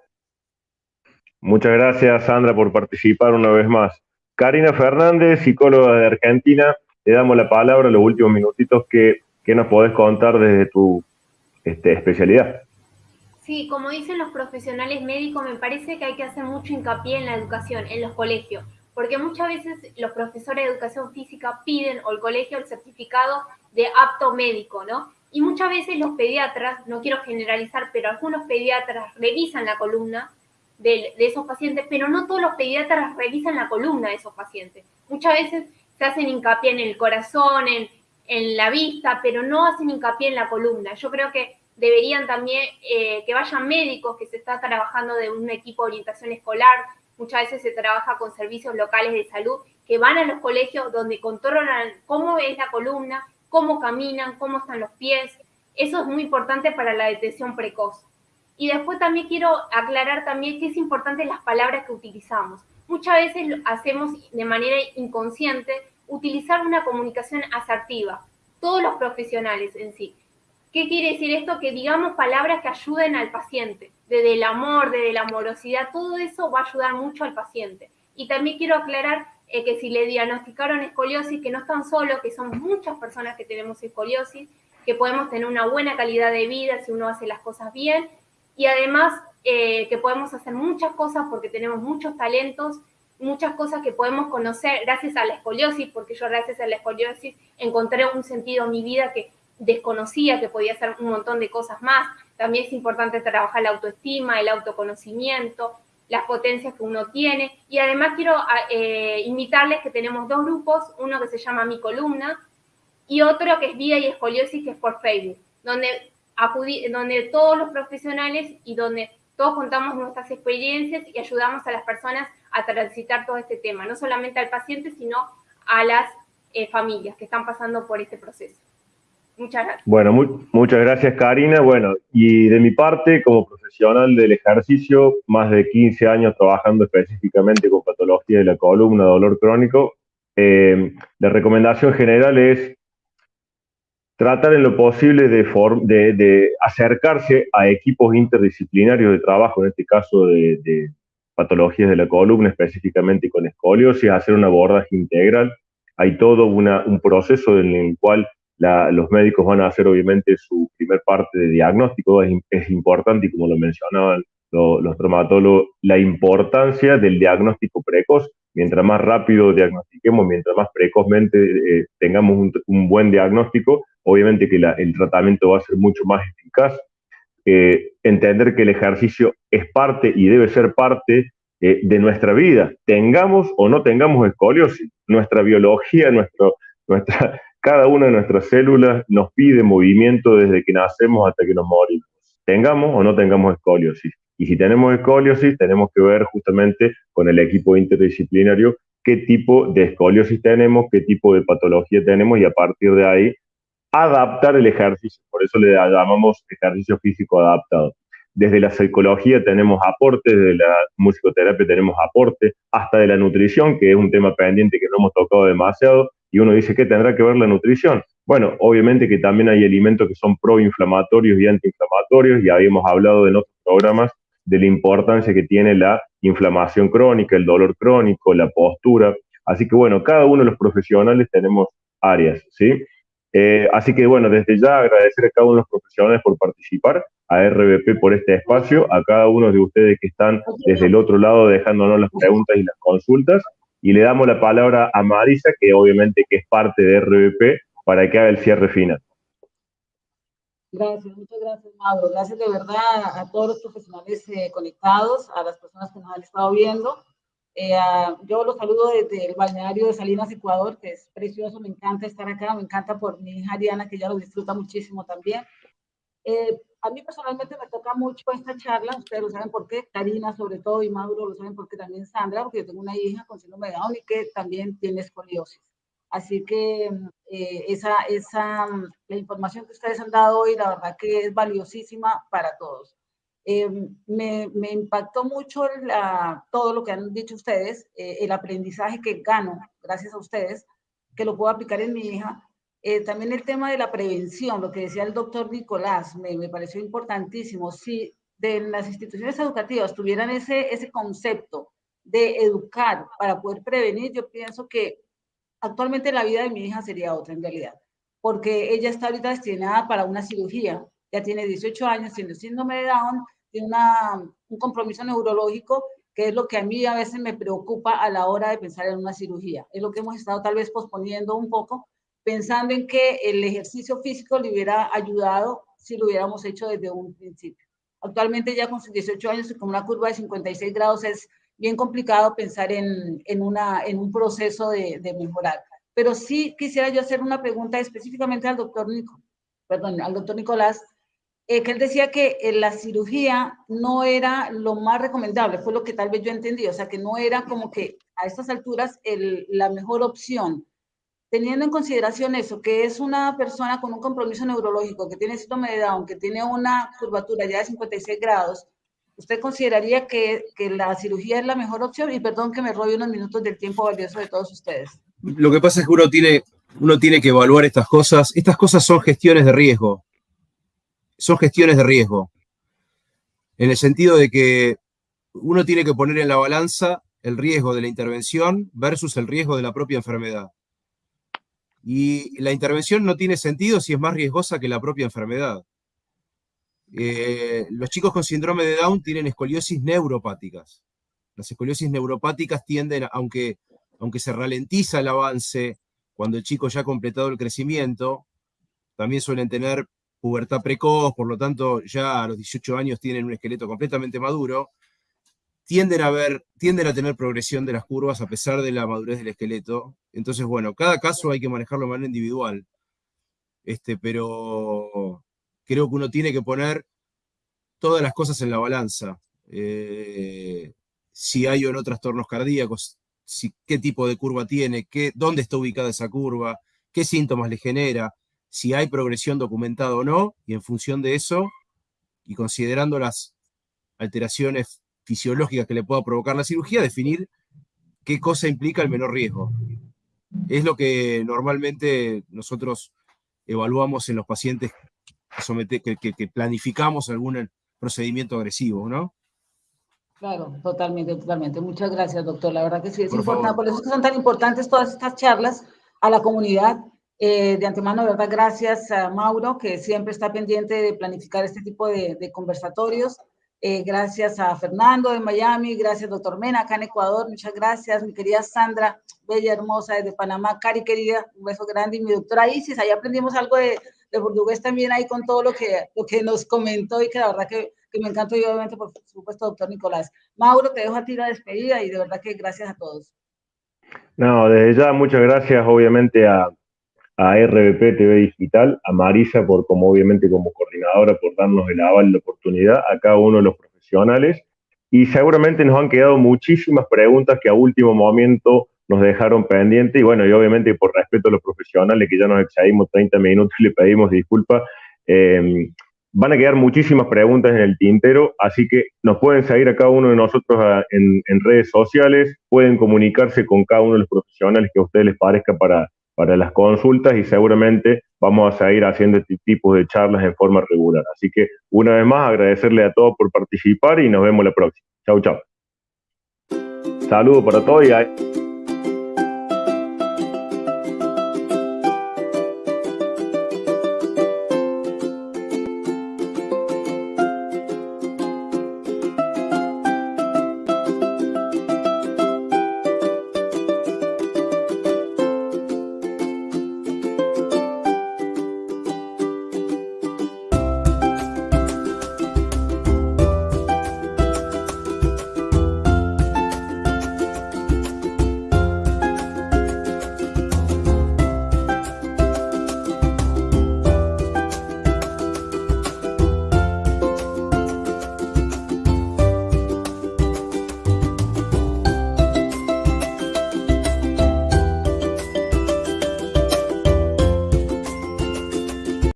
Muchas gracias, Sandra, por participar una vez más. Karina Fernández, psicóloga de Argentina, le damos la palabra los últimos minutitos que, nos podés contar desde tu este, especialidad. Sí, como dicen los profesionales médicos, me parece que hay que hacer mucho hincapié en la educación, en los colegios porque muchas veces los profesores de educación física piden o el colegio el certificado de apto médico, ¿no? Y muchas veces los pediatras, no quiero generalizar, pero algunos pediatras revisan la columna de, esos pacientes, pero no todos los pediatras revisan la columna de esos pacientes. Muchas veces se hacen hincapié en el corazón, en, en la vista, pero no hacen hincapié en la columna. Yo creo que deberían también eh, que vayan médicos, que se está trabajando de un equipo de orientación escolar, muchas veces se trabaja con servicios locales de salud que van a los colegios donde controlan cómo es la columna, cómo caminan, cómo están los pies. Eso es muy importante para la detección precoz. Y después también quiero aclarar también que es importante las palabras que utilizamos. Muchas veces hacemos de manera inconsciente utilizar una comunicación asertiva, todos los profesionales en sí. ¿Qué quiere decir esto? Que digamos palabras que ayuden al paciente, desde el amor, desde la amorosidad, todo eso va a ayudar mucho al paciente. Y también quiero aclarar eh, que si le diagnosticaron escoliosis, que no están solo, que somos muchas personas que tenemos escoliosis, que podemos tener una buena calidad de vida si uno hace las cosas bien, y además eh, que podemos hacer muchas cosas porque tenemos muchos talentos, muchas cosas que podemos conocer gracias a la escoliosis, porque yo gracias a la escoliosis encontré un sentido en mi vida que desconocía que podía hacer un montón de cosas más. También es importante trabajar la autoestima, el autoconocimiento, las potencias que uno tiene. Y además quiero eh, invitarles que tenemos dos grupos, uno que se llama Mi Columna y otro que es Vida y Escoliosis, que es por Facebook, donde, donde todos los profesionales y donde todos contamos nuestras experiencias y ayudamos a las personas a transitar todo este tema, no solamente al paciente, sino a las eh, familias que están pasando por este proceso. Muchas gracias. Bueno, muchas gracias Karina. Bueno, y de mi parte, como profesional del ejercicio, más de 15 años trabajando específicamente con patología de la columna, dolor crónico, eh, la recomendación general es tratar en lo posible de, acercarse a equipos interdisciplinarios de trabajo, en este caso de, de patologías de la columna, específicamente con escoliosis, hacer un abordaje integral. Hay todo un proceso en el cual los médicos van a hacer obviamente su primer parte de diagnóstico, es, importante y como lo mencionaban los traumatólogos, la importancia del diagnóstico precoz. Mientras más rápido diagnostiquemos, mientras más precozmente eh, tengamos un, buen diagnóstico, obviamente que el tratamiento va a ser mucho más eficaz. Eh, entender que el ejercicio es parte y debe ser parte eh, de nuestra vida, tengamos o no tengamos escoliosis, nuestra biología, nuestro, nuestra, cada una de nuestras células nos pide movimiento desde que nacemos hasta que nos morimos, tengamos o no tengamos escoliosis. Y si tenemos escoliosis, tenemos que ver justamente con el equipo interdisciplinario qué tipo de escoliosis tenemos, qué tipo de patología tenemos y a partir de ahí adaptar el ejercicio, por eso le llamamos ejercicio físico adaptado. Desde la psicología tenemos aportes, desde la musicoterapia tenemos aporte, hasta de la nutrición, que es un tema pendiente que no hemos tocado demasiado, y uno dice, ¿qué tendrá que ver la nutrición? Bueno, obviamente que también hay alimentos que son proinflamatorios y antiinflamatorios, y habíamos hablado en otros programas de la importancia que tiene la inflamación crónica, el dolor crónico, la postura. Así que bueno, cada uno de los profesionales tenemos áreas, ¿sí? Eh, así que bueno, desde ya agradecer a cada uno de los profesionales por participar, a RBP por este espacio, a cada uno de ustedes que están desde el otro lado dejándonos las preguntas y las consultas, y le damos la palabra a Marisa, que obviamente que es parte de RBP, para que haga el cierre final. Gracias, muchas gracias, Mauro. Gracias de verdad a todos los profesionales eh, conectados, a las personas que nos han estado viendo. Eh, yo los saludo desde el balneario de Salinas, Ecuador, que es precioso, me encanta estar acá, me encanta por mi hija Ariana, que ya lo disfruta muchísimo también. Eh, a mí personalmente me toca mucho esta charla, ustedes lo saben por qué, Karina sobre todo y Mauro lo saben porque también Sandra, porque yo tengo una hija con síndrome de Down y que también tiene escoliosis. Así que eh, esa, esa, la información que ustedes han dado hoy, la verdad que es valiosísima para todos. Eh, me, me, impactó mucho la, todo lo que han dicho ustedes, eh, el aprendizaje que gano gracias a ustedes, que lo puedo aplicar en mi hija. Eh, también el tema de la prevención, lo que decía el doctor Nicolás, me, me pareció importantísimo. Si de las instituciones educativas tuvieran ese, ese concepto de educar para poder prevenir, yo pienso que actualmente la vida de mi hija sería otra en realidad, porque ella está ahorita destinada para una cirugía, ya tiene 18 años, tiene síndrome de Down, tiene un compromiso neurológico, que es lo que a mí a veces me preocupa a la hora de pensar en una cirugía. Es lo que hemos estado tal vez posponiendo un poco, pensando en que el ejercicio físico le hubiera ayudado si lo hubiéramos hecho desde un principio. Actualmente ya con sus 18 años y con una curva de 56 grados es bien complicado pensar en, en, una, en un proceso de, mejorar. Pero sí quisiera yo hacer una pregunta específicamente al doctor, Nico, perdón, al doctor Nicolás, eh, que él decía que eh, la cirugía no era lo más recomendable, fue lo que tal vez yo entendí, o sea, que no era como que a estas alturas la mejor opción. Teniendo en consideración eso, que es una persona con un compromiso neurológico, que tiene síndrome de Down, que tiene una curvatura ya de 56 grados, ¿usted consideraría que, que la cirugía es la mejor opción? Y perdón que me robe unos minutos del tiempo valioso de todos ustedes. Lo que pasa es que uno tiene, uno tiene que evaluar estas cosas. Estas cosas son gestiones de riesgo son gestiones de riesgo, en el sentido de que uno tiene que poner en la balanza el riesgo de la intervención versus el riesgo de la propia enfermedad. Y la intervención no tiene sentido si es más riesgosa que la propia enfermedad. Eh, los chicos con síndrome de Down tienen escoliosis neuropáticas. Las escoliosis neuropáticas tienden, aunque, aunque se ralentiza el avance cuando el chico ya ha completado el crecimiento, también suelen tener pubertad precoz, por lo tanto ya a los 18 años tienen un esqueleto completamente maduro, tienden a, tener progresión de las curvas a pesar de la madurez del esqueleto. Entonces, bueno, cada caso hay que manejarlo de manera individual. Este, pero creo que uno tiene que poner todas las cosas en la balanza. Eh, si hay o no trastornos cardíacos, si, qué tipo de curva tiene, qué, dónde está ubicada esa curva, qué síntomas le genera si hay progresión documentada o no, y en función de eso, y considerando las alteraciones fisiológicas que le pueda provocar la cirugía, definir qué cosa implica el menor riesgo. Es lo que normalmente nosotros evaluamos en los pacientes que, que, planificamos algún procedimiento agresivo, ¿no? Claro, totalmente, totalmente. Muchas gracias, doctor. La verdad que sí es importante. Por eso es que son tan importantes todas estas charlas a la comunidad eh, de antemano, de verdad, gracias a Mauro, que siempre está pendiente de planificar este tipo de, de conversatorios. Eh, gracias a Fernando de Miami, gracias doctor Mena acá en Ecuador, muchas gracias, mi querida Sandra, bella, hermosa, desde Panamá, Cari querida, un beso grande, y mi doctora Isis, ahí aprendimos algo de, de portugués también ahí con todo lo que, lo que nos comentó y que la verdad que, que me encantó y obviamente por supuesto doctor Nicolás. Mauro, te dejo a ti la despedida y de verdad que gracias a todos. No, desde ya muchas gracias obviamente a, a RBP TV Digital, a Marisa por como obviamente como coordinadora por darnos el aval, la oportunidad, a cada uno de los profesionales. Y seguramente nos han quedado muchísimas preguntas que a último momento nos dejaron pendiente. Y bueno, y obviamente por respeto a los profesionales que ya nos excedimos 30 minutos y le pedimos disculpas, eh, van a quedar muchísimas preguntas en el tintero, así que nos pueden seguir a cada uno de nosotros en, redes sociales, pueden comunicarse con cada uno de los profesionales que a ustedes les parezca para, para las consultas y seguramente vamos a seguir haciendo este tipo de charlas en forma regular. Así que una vez más agradecerle a todos por participar y nos vemos la próxima. Chau, chau. Saludos para todos y